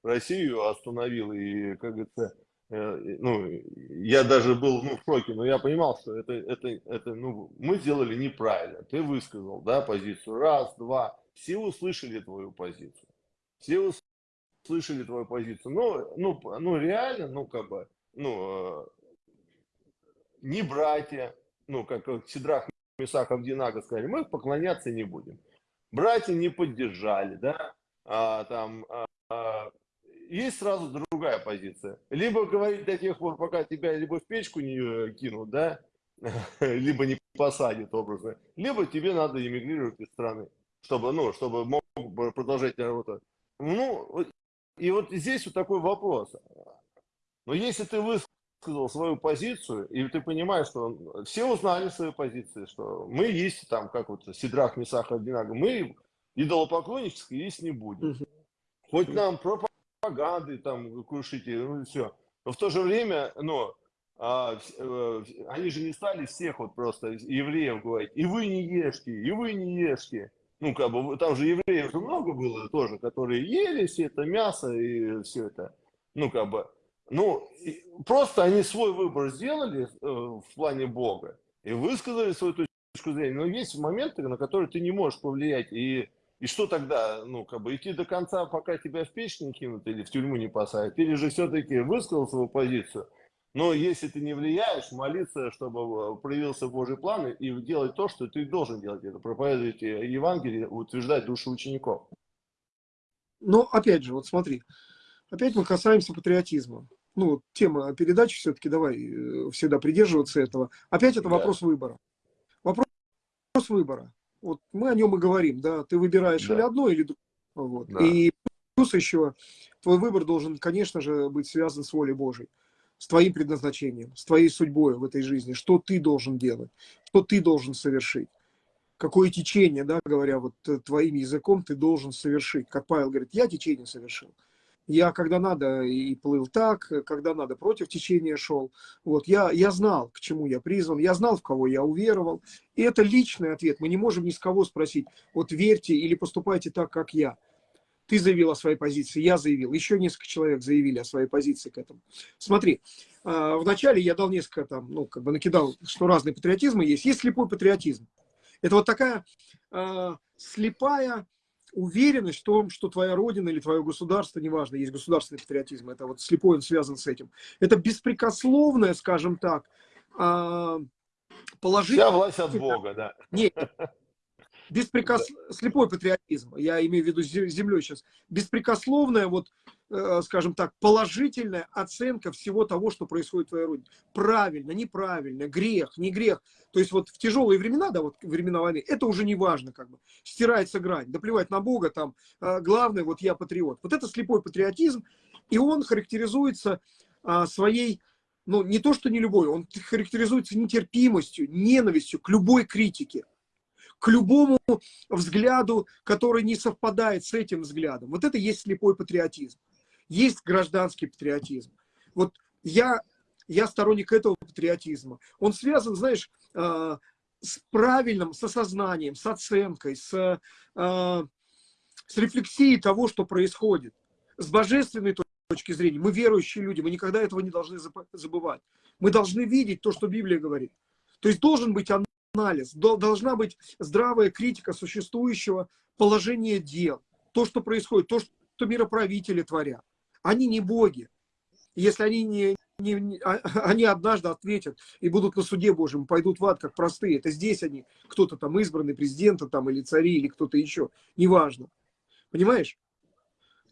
Россию остановил, и, как говорится, ну, я даже был ну, в шоке, но я понимал, что это, это, это, ну, мы сделали неправильно. Ты высказал, да, позицию. Раз, два. Все услышали твою позицию. Все слышали твою позицию. Но, ну, ну, реально, ну, как бы, ну, э, не братья, ну, как, как Сидрах Месахов Динага сказали, мы поклоняться не будем. Братья не поддержали, да, а, там, а, а, есть сразу другая позиция. Либо говорить до тех пор, пока тебя либо в печку не э, кинут, да, [laughs] либо не посадят образно, либо тебе надо эмигрировать из страны, чтобы, ну, чтобы мог продолжать работать. Ну, и вот здесь вот такой вопрос. Но если ты высказал свою позицию, и ты понимаешь, что все узнали свою позицию, что мы есть там, как вот Сидрах, Месах, Абдинага, мы идолопоклоннические есть не будем. Хоть нам пропаганды там крушите, ну и все. Но в то же время, ну, а, э, они же не стали всех вот просто евреев говорить, и вы не ешьте, и вы не ешьте ну, как бы, там же евреев много было тоже, которые ели все это мясо и все это, ну, как бы, ну, просто они свой выбор сделали э, в плане Бога и высказали свою точку зрения, но есть моменты, на которые ты не можешь повлиять, и, и что тогда, ну, как бы, идти до конца, пока тебя в печь не кинут или в тюрьму не посадят, или же все-таки высказал свою позицию, но если ты не влияешь, молиться, чтобы э, проявился Божий план и делать то, что ты должен делать. Это проповедовать Евангелие, утверждать души учеников. Но опять же, вот смотри, опять мы касаемся патриотизма. Ну, тема передачи все-таки, давай э, всегда придерживаться этого. Опять это да. вопрос выбора. Вопрос выбора. Вот мы о нем и говорим, да, ты выбираешь да. или одно, или другое. Вот. Да. И плюс еще, твой выбор должен, конечно же, быть связан с волей Божией с твоим предназначением, с твоей судьбой в этой жизни, что ты должен делать, что ты должен совершить, какое течение, да, говоря вот э, твоим языком, ты должен совершить. Как Павел говорит, я течение совершил. Я когда надо и плыл так, когда надо против течения шел. Вот, я, я знал, к чему я призван, я знал, в кого я уверовал. И это личный ответ. Мы не можем ни с кого спросить, вот верьте или поступайте так, как я. Ты заявил о своей позиции, я заявил, еще несколько человек заявили о своей позиции к этому. Смотри, а, вначале я дал несколько там, ну, как бы накидал, что разные патриотизмы есть. Есть слепой патриотизм. Это вот такая э, слепая уверенность в том, что твоя родина или твое государство, неважно, есть государственный патриотизм, это вот слепой, он связан с этим. Это беспрекословное, скажем так, э, положительное... Вся власть от Бога, да. Нет, беспрекос... слепой патриотизм, я имею в виду землей сейчас, беспрекословная, вот, э, скажем так, положительная оценка всего того, что происходит в твоей родине. Правильно, неправильно, грех, не грех. То есть вот в тяжелые времена, да, вот времена войны, это уже не важно, как бы, стирается грань, да плевать на Бога, там, э, главное, вот я патриот. Вот это слепой патриотизм, и он характеризуется а, своей ну, не то, что не любой, он характеризуется нетерпимостью, ненавистью к любой критике к любому взгляду, который не совпадает с этим взглядом. Вот это есть слепой патриотизм. Есть гражданский патриотизм. Вот я, я сторонник этого патриотизма. Он связан, знаешь, э, с правильным, с осознанием, с оценкой, с, э, с рефлексией того, что происходит. С божественной точки зрения. Мы верующие люди, мы никогда этого не должны забывать. Мы должны видеть то, что Библия говорит. То есть должен быть анализ, должна быть здравая критика существующего положения дел. То, что происходит, то, что мироправители творят. Они не боги. Если они не, не, а, [laughs] они однажды ответят и будут на суде Божьем, пойдут в ад как простые. Это здесь они, кто-то там избранный президента там или цари, или кто-то еще, неважно. Понимаешь?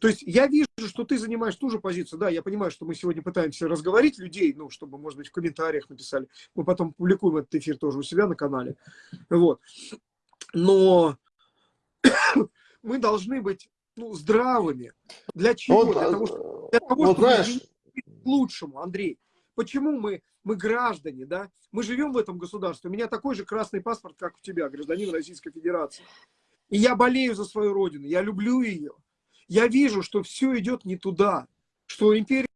То есть я вижу, что ты занимаешь ту же позицию. Да, я понимаю, что мы сегодня пытаемся разговорить людей, ну, чтобы, может быть, в комментариях написали. Мы потом публикуем этот эфир тоже у себя на канале. Вот. Но [coughs] мы должны быть ну, здравыми. Для чего? Вот, для а, того, что, для того, вот чтобы знаешь, к лучшему, Андрей. Почему мы, мы граждане, да? Мы живем в этом государстве. У меня такой же красный паспорт, как у тебя, гражданин Российской Федерации. И я болею за свою родину, я люблю ее. Я вижу, что все идет не туда, что империи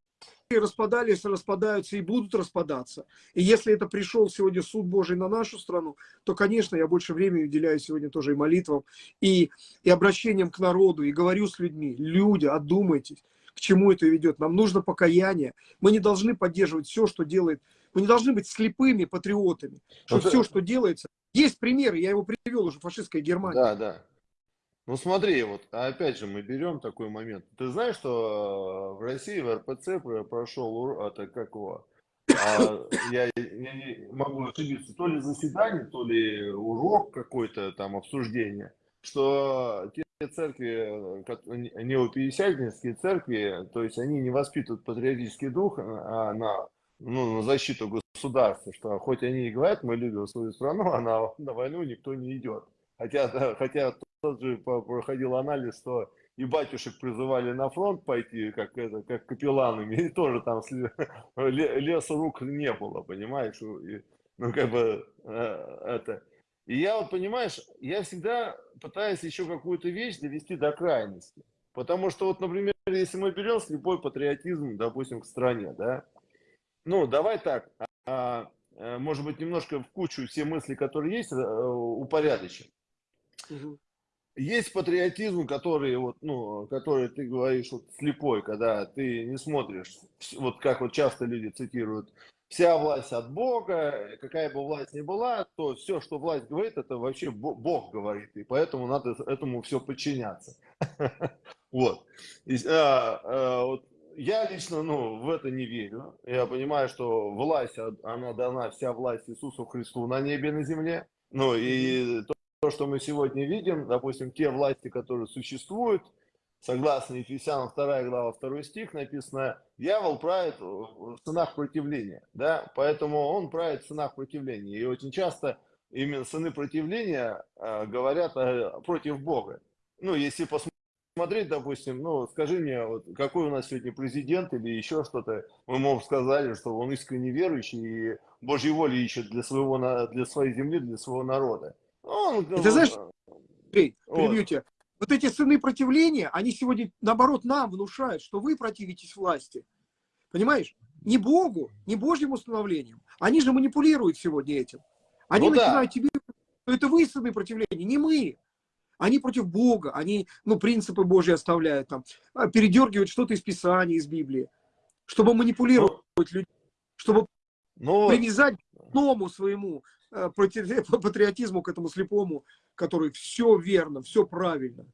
распадались, распадаются и будут распадаться. И если это пришел сегодня суд Божий на нашу страну, то, конечно, я больше времени уделяю сегодня тоже и молитвам, и, и обращением к народу, и говорю с людьми, люди, одумайтесь к чему это ведет. Нам нужно покаяние. Мы не должны поддерживать все, что делает. Мы не должны быть слепыми патриотами. Что Вот все, что делается. Есть примеры, я его привел уже, фашистская Германия. Да, да. Ну смотри, вот опять же мы берем такой момент. Ты знаешь, что э, в России в РПЦ про- прошел ур- это как его? а, я, я не могу ошибиться, то ли заседание, то ли урок какой-то там обсуждение, что те церкви, э, ко- не- неопятидесятнические церкви, то есть они не воспитывают патриотический дух а на, ну, на защиту государства, что хоть они и говорят, мы любим свою страну, а на, на войну никто не идет. Хотя, хотя тот же проходил анализ, что и батюшек призывали на фронт пойти, как, это, как капелланами, и [laughs] тоже там сли- ле- лесу рук не было, понимаешь? И, ну, как бы, э, это... И я вот, понимаешь, я всегда пытаюсь еще какую-то вещь довести до крайности. Потому что вот, например, если мы берем слепой патриотизм, допустим, к стране, да, ну, давай так, а, а, может быть, немножко в кучу все мысли, которые есть, э, упорядочим. Мгм. Есть патриотизм, который, вот, ну, который ты говоришь вот, слепой, когда ты не смотришь, вот как вот часто люди цитируют, вся власть от Бога, какая бы власть ни была, то все, что власть говорит, это вообще Бо- Бог говорит, и поэтому надо этому все подчиняться. [laughs] Вот. А, а, вот я лично, ну, в это не верю. Я понимаю, что власть, она дана, вся власть Иисусу Христу на небе и на земле. Ну, и то, то, что мы сегодня видим, допустим, те власти, которые существуют, согласно Ефесянам 2 глава 2 стих написано, дьявол правит в ценах противления, да, поэтому он правит в ценах противления. И очень часто именно сыны противления э, говорят э, против Бога. Ну, если посмотреть, допустим, ну, скажи мне, вот, какой у нас сегодня президент или еще что-то, мы, ему сказали, что он искренне верующий и Божьей воли ищет для, своего, для своей земли, для своего народа. Он, И ты знаешь, Андрей, Вот. перебью тебя. Вот эти сыны противления, они сегодня, наоборот, нам внушают, что вы противитесь власти. Понимаешь? Не Богу, не Божьим установлением. Они же манипулируют сегодня этим. Они Ну да. начинают тебе, что это вы сыны противления, не мы. Они против Бога, они, ну, принципы Божьи оставляют там, а, передергивают что-то из Писания, из Библии, чтобы манипулировать людьми, чтобы ну, к новому своему э, [laughs] патриотизму, к этому слепому, который все верно, все правильно.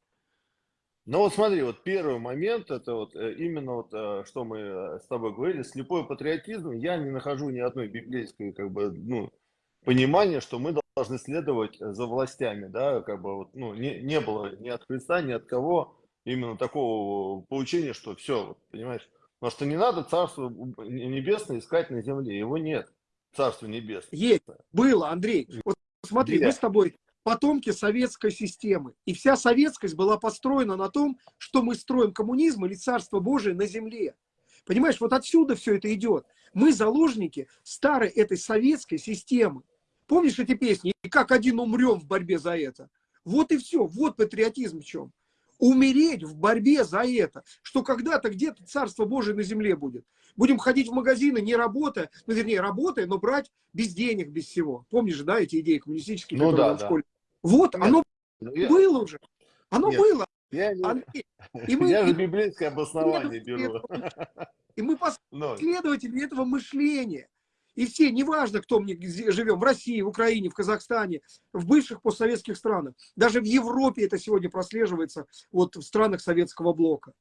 Ну вот смотри, вот первый момент, это вот э, именно вот, э, что мы э, с тобой говорили, слепой патриотизм, я не нахожу ни одной библейской, как бы, ну, понимания, что мы должны следовать за властями, да, как бы, вот, ну, не, не было ни от Христа, ни от кого именно такого поучения, что все, понимаешь, потому что не надо Царство Небесное искать на земле, его нет, Царство Небесное. Есть, было, Андрей. Вот смотри, Где? мы с тобой потомки советской системы. И вся советскость была построена на том, что мы строим коммунизм или Царство Божие на земле. Понимаешь, вот отсюда все это идет. Мы заложники старой этой советской системы. Помнишь эти песни? И как один умрем в борьбе за это. Вот и все. Вот патриотизм в чем. Умереть в борьбе за это. Что когда-то где-то Царство Божие на земле будет. Будем ходить в магазины, не работая, ну, вернее, работая, но брать без денег, без всего. Помнишь да, эти идеи коммунистические, Ну которые да, в да. школе? Вот, Нет, оно Ну, я, было уже. Оно Нет. было. я, не- Андрей. [laughs] И мы, я же библейское обоснование беру. и мы Ну, последователи этого мышления. И все, неважно, кто мы живем, в России, в Украине, в Казахстане, в бывших постсоветских странах, даже в Европе это сегодня прослеживается, вот в странах советского блока.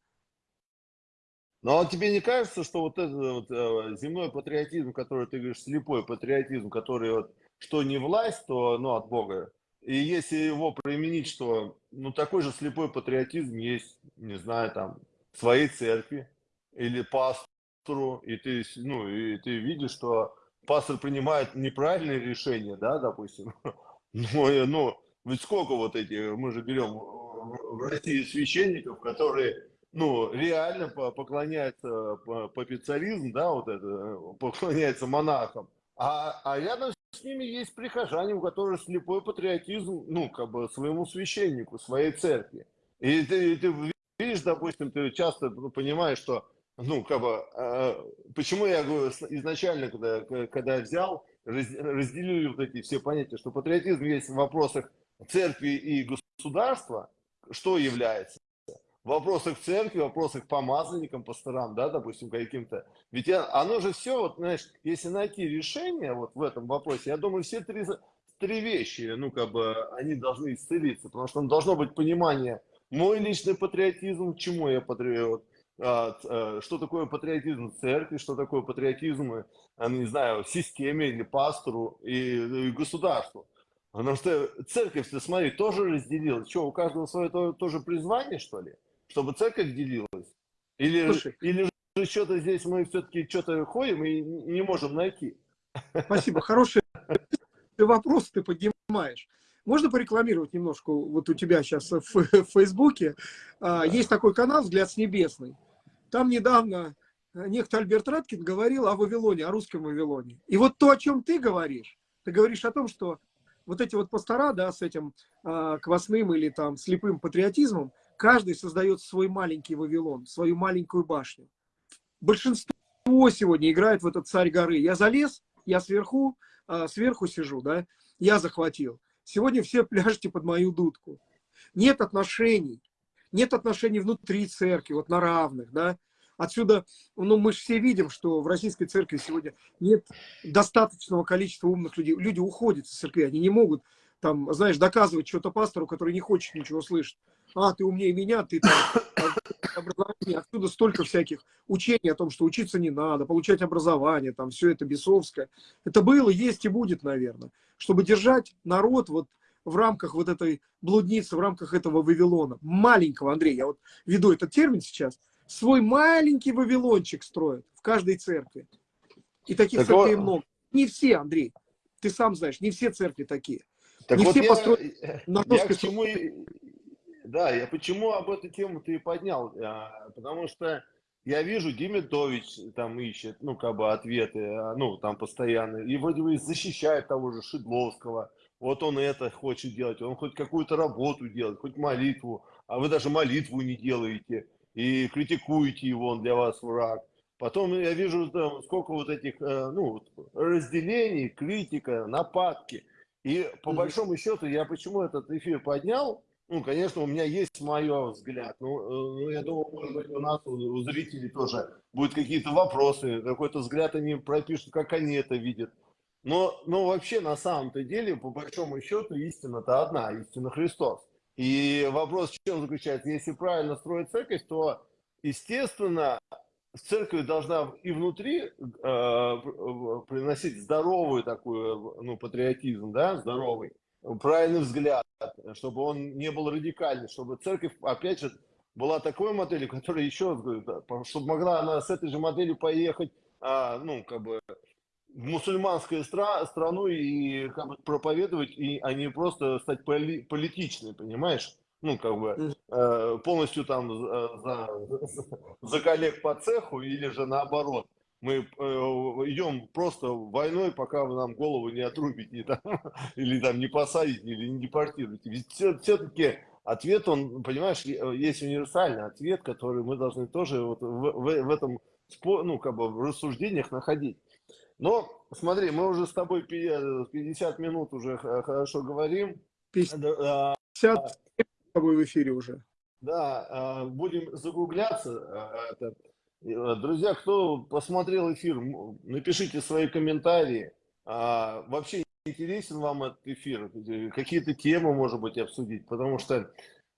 Но а тебе не кажется, что вот этот вот, э, земной патриотизм, который ты говоришь, слепой патриотизм, который вот, что не власть, то ну, от Бога, и если его применить, что ну такой же слепой патриотизм есть, не знаю, там, в своей церкви или пастору, и ты, ну, и ты видишь, что пастор принимает неправильные решения, да, допустим. [laughs] Ну, ну, ведь сколько вот эти, мы же берем в России священников, которые, ну, реально поклоняются папицаризм, да, вот это, поклоняются монахам, а, а рядом с ними есть прихожане, у которых слепой патриотизм, ну, как бы своему священнику, своей церкви. И ты, ты видишь, допустим, ты часто понимаешь, что, ну, как бы, э, почему я говорю изначально, когда, когда взял, раз, разделили вот эти все понятия, что патриотизм есть в вопросах церкви и государства, что является? В вопросах церкви, в вопросах помазанникам, пасторам, да, допустим, каким-то. Ведь оно же все, вот, знаешь, если найти решение вот в этом вопросе, я думаю, все три, три вещи, ну, как бы, они должны исцелиться, потому что должно быть понимание, мой личный патриотизм, чему я патриот, а, а, что такое патриотизм церкви, что такое патриотизм, а, не знаю, системе или пастору и, и государству. Потому что церковь, ты смотри, тоже разделилась. Что, у каждого свое тоже призвание, что ли? Чтобы церковь делилась? Или, Слушай, или же что-то здесь мы все-таки что-то ходим и не можем найти? Спасибо. Хороший вопрос ты поднимаешь. Можно порекламировать немножко? Вот у тебя сейчас в, в Фейсбуке а, есть такой канал «Взгляд с небесной». Там недавно некто Альберт Раткин говорил о Вавилоне, о русском Вавилоне. И вот то, о чем ты говоришь, ты говоришь о том, что вот эти вот пастора, да, с этим а, квасным или там слепым патриотизмом, Каждый создает свой маленький Вавилон, свою маленькую башню. Большинство сегодня играет в этот царь горы. Я залез, я сверху, а, сверху сижу, да, я захватил. Сегодня все [laughs] пляжете под мою дудку. Нет отношений, нет отношений внутри церкви, вот на равных, да. Отсюда, ну, мы же все видим, что в российской церкви сегодня нет достаточного количества умных людей. Люди уходят из церкви, они не могут, там, знаешь, доказывать что-то пастору, который не хочет ничего слышать а, ты умнее меня, ты там образование, отсюда столько всяких учений о том, что учиться не надо, получать образование, там все это бесовское. Это было, есть и будет, наверное. Чтобы держать народ вот в рамках вот этой блудницы, в рамках этого Вавилона, маленького, Андрей, я вот веду этот термин сейчас, свой маленький Вавилончик строят в каждой церкви. И таких так церквей вот... много. Не все, Андрей, ты сам знаешь, не все церкви такие. Так не вот все я, построены на я к чему, да, я почему об эту тему ты и поднял? А, потому что я вижу, Демидович там ищет, ну, как бы ответы, а, ну, там постоянно. И вроде бы защищает того же Шедловского. Вот он это хочет делать, он хоть какую-то работу делает, хоть молитву. А вы даже молитву не делаете и критикуете его, он для вас враг. Потом я вижу, там, сколько вот этих, э, ну, разделений, критика, нападки. И по большому счету, я почему этот эфир поднял, ну, конечно, у меня есть мой взгляд. Ну, э, ну, я думаю, может быть, у нас, у зрителей тоже будут какие-то вопросы, какой-то взгляд они пропишут, как они это видят. Но, но вообще, на самом-то деле, по большому счету, истина-то одна, истина Христос. И вопрос в чем заключается? Если правильно строить церковь, то, естественно, церковь должна и внутри э, приносить здоровую такую, ну, патриотизм, да, здоровый, правильный взгляд, чтобы он не был радикальный, чтобы церковь, опять же, была такой моделью, которая еще, чтобы могла она с этой же моделью поехать, а, ну, как бы, в мусульманскую стра страну и как бы, проповедовать, и, а не просто стать поли политичной, понимаешь? Ну, как бы, э, полностью там за, за, за коллег по цеху или же наоборот мы э, идем просто войной, пока вы нам голову не отрубите, там, [laughs] или там не посадите, или не депортируете. Ведь все-таки ответ, он, понимаешь, есть универсальный ответ, который мы должны тоже вот в, в, в этом, ну, как бы в рассуждениях находить. Но, смотри, мы уже с тобой 50 минут уже хорошо говорим. 50 а, с тобой в эфире уже. Да, а, будем загугляться. Э, друзья, кто посмотрел эфир, напишите свои комментарии. А, вообще интересен вам этот эфир? Какие-то темы, может быть, обсудить? Потому что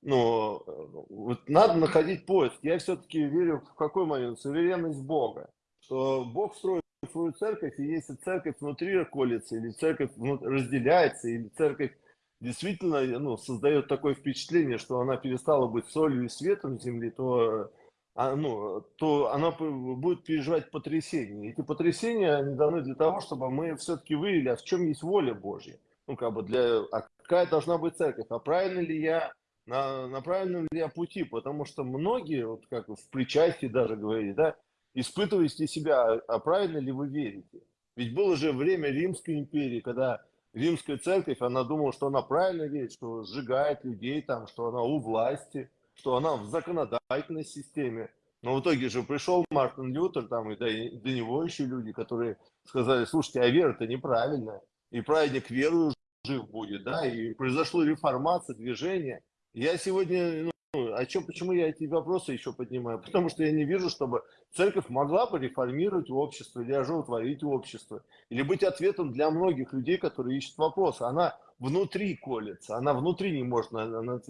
ну, вот надо находить поиск. Я все-таки верю в какой момент? Суверенность Бога. Что Бог строит свою церковь, и если церковь внутри колется, или церковь разделяется, или церковь действительно ну, создает такое впечатление, что она перестала быть солью и светом земли, то, а, ну, то она будет переживать потрясения. Эти потрясения они даны для того, чтобы мы все-таки выявили, а в чем есть воля Божья. Ну, как бы для, а какая должна быть церковь, а правильно ли я на, на правильном ли я пути, потому что многие, вот как в причастии даже говорили, да, испытываете себя, а правильно ли вы верите. Ведь было же время Римской империи, когда Римская церковь, она думала, что она правильно верит, что сжигает людей там, что она у власти, что она в законодательной системе. Но в итоге же пришел Мартин Лютер, там, и до, до него еще люди, которые сказали, слушайте, а вера-то неправильная, и праведник верою жив будет, да, и произошла реформация, движение, я сегодня, ну, о чем, почему я эти вопросы еще поднимаю? [laughs] Потому что я не вижу, чтобы церковь могла бы реформировать общество или оживотворить общество, или быть ответом для многих людей, которые ищут вопросы. Она внутри колется, она внутри не может на, на, на,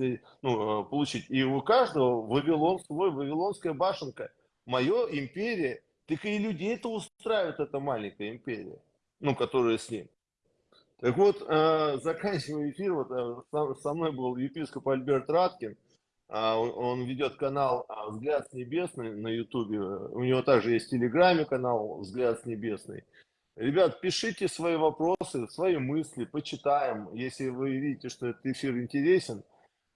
ну, э, получить. И у каждого Вавилон свой, Вавилонская башенка. Мое империя, так и людей это устраивает, эта маленькая империя, ну, которая с ним. Так вот, э, заканчивая эфир, вот э, со мной был епископ Альберт Раткин, он ведет канал а, «Взгляд с небесный» на ютубе, у него также есть в телеграме канал «Взгляд с небесный». Ребят, пишите свои вопросы, свои мысли, почитаем, если вы видите, что этот эфир интересен.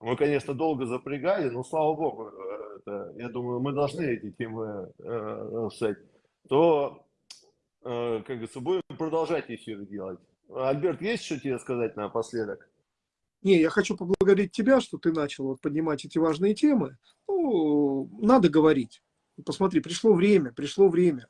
Мы, конечно, долго запрягали, но слава богу, э, это, я думаю, мы должны эти темы э, то, э, как говорится, будем продолжать эфир делать. Альберт, есть что тебе сказать напоследок? Не, я хочу поблагодарить тебя, что ты начал вот поднимать эти важные темы. Ну, надо говорить. Посмотри, пришло время, пришло время,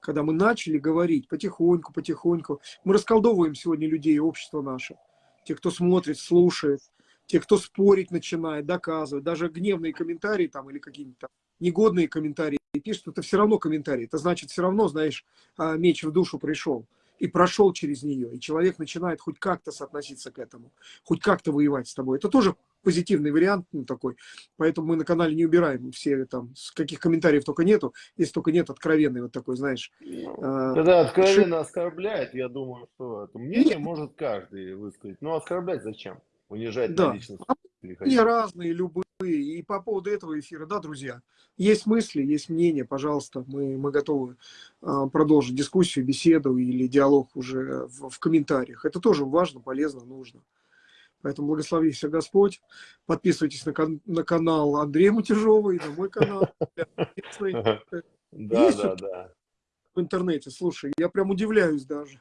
когда мы начали говорить потихоньку, потихоньку. Мы расколдовываем сегодня людей, общество наше. Те, кто смотрит, слушает, те, кто спорить начинает, доказывает. Даже гневные комментарии там или какие-нибудь негодные комментарии пишут, это все равно комментарии. Это значит, все равно, знаешь, а, меч в душу пришел и прошел через нее, и человек начинает хоть как-то соотноситься к этому, хоть как-то воевать с тобой. Это тоже позитивный вариант ну, такой, поэтому мы на канале не убираем все там, каких комментариев только нету, если только нет откровенный вот такой, знаешь. Ну, а, когда откровенно ши... оскорбляет, я думаю, что это мнение нет. может каждый высказать, но оскорблять зачем? Унижать да. на личность. И разные, любые. И по поводу этого эфира, да, друзья, есть мысли, есть мнения, пожалуйста, мы, мы готовы а, продолжить дискуссию, беседу или диалог уже в, в комментариях. Это тоже важно, полезно, нужно. Поэтому благослови всех Господь. Подписывайтесь на, на канал Андрея Мутежова и на мой канал. Да, да, да. В интернете, слушай, я прям удивляюсь даже.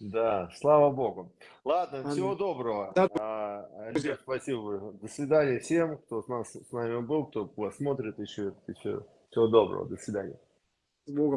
Да, слава Богу. Ладно, Аминь. всего доброго. Да. А, Альберт, спасибо. До свидания всем, кто с, нас, с нами был, кто посмотрит еще. еще. Всего доброго, до свидания. С Богом.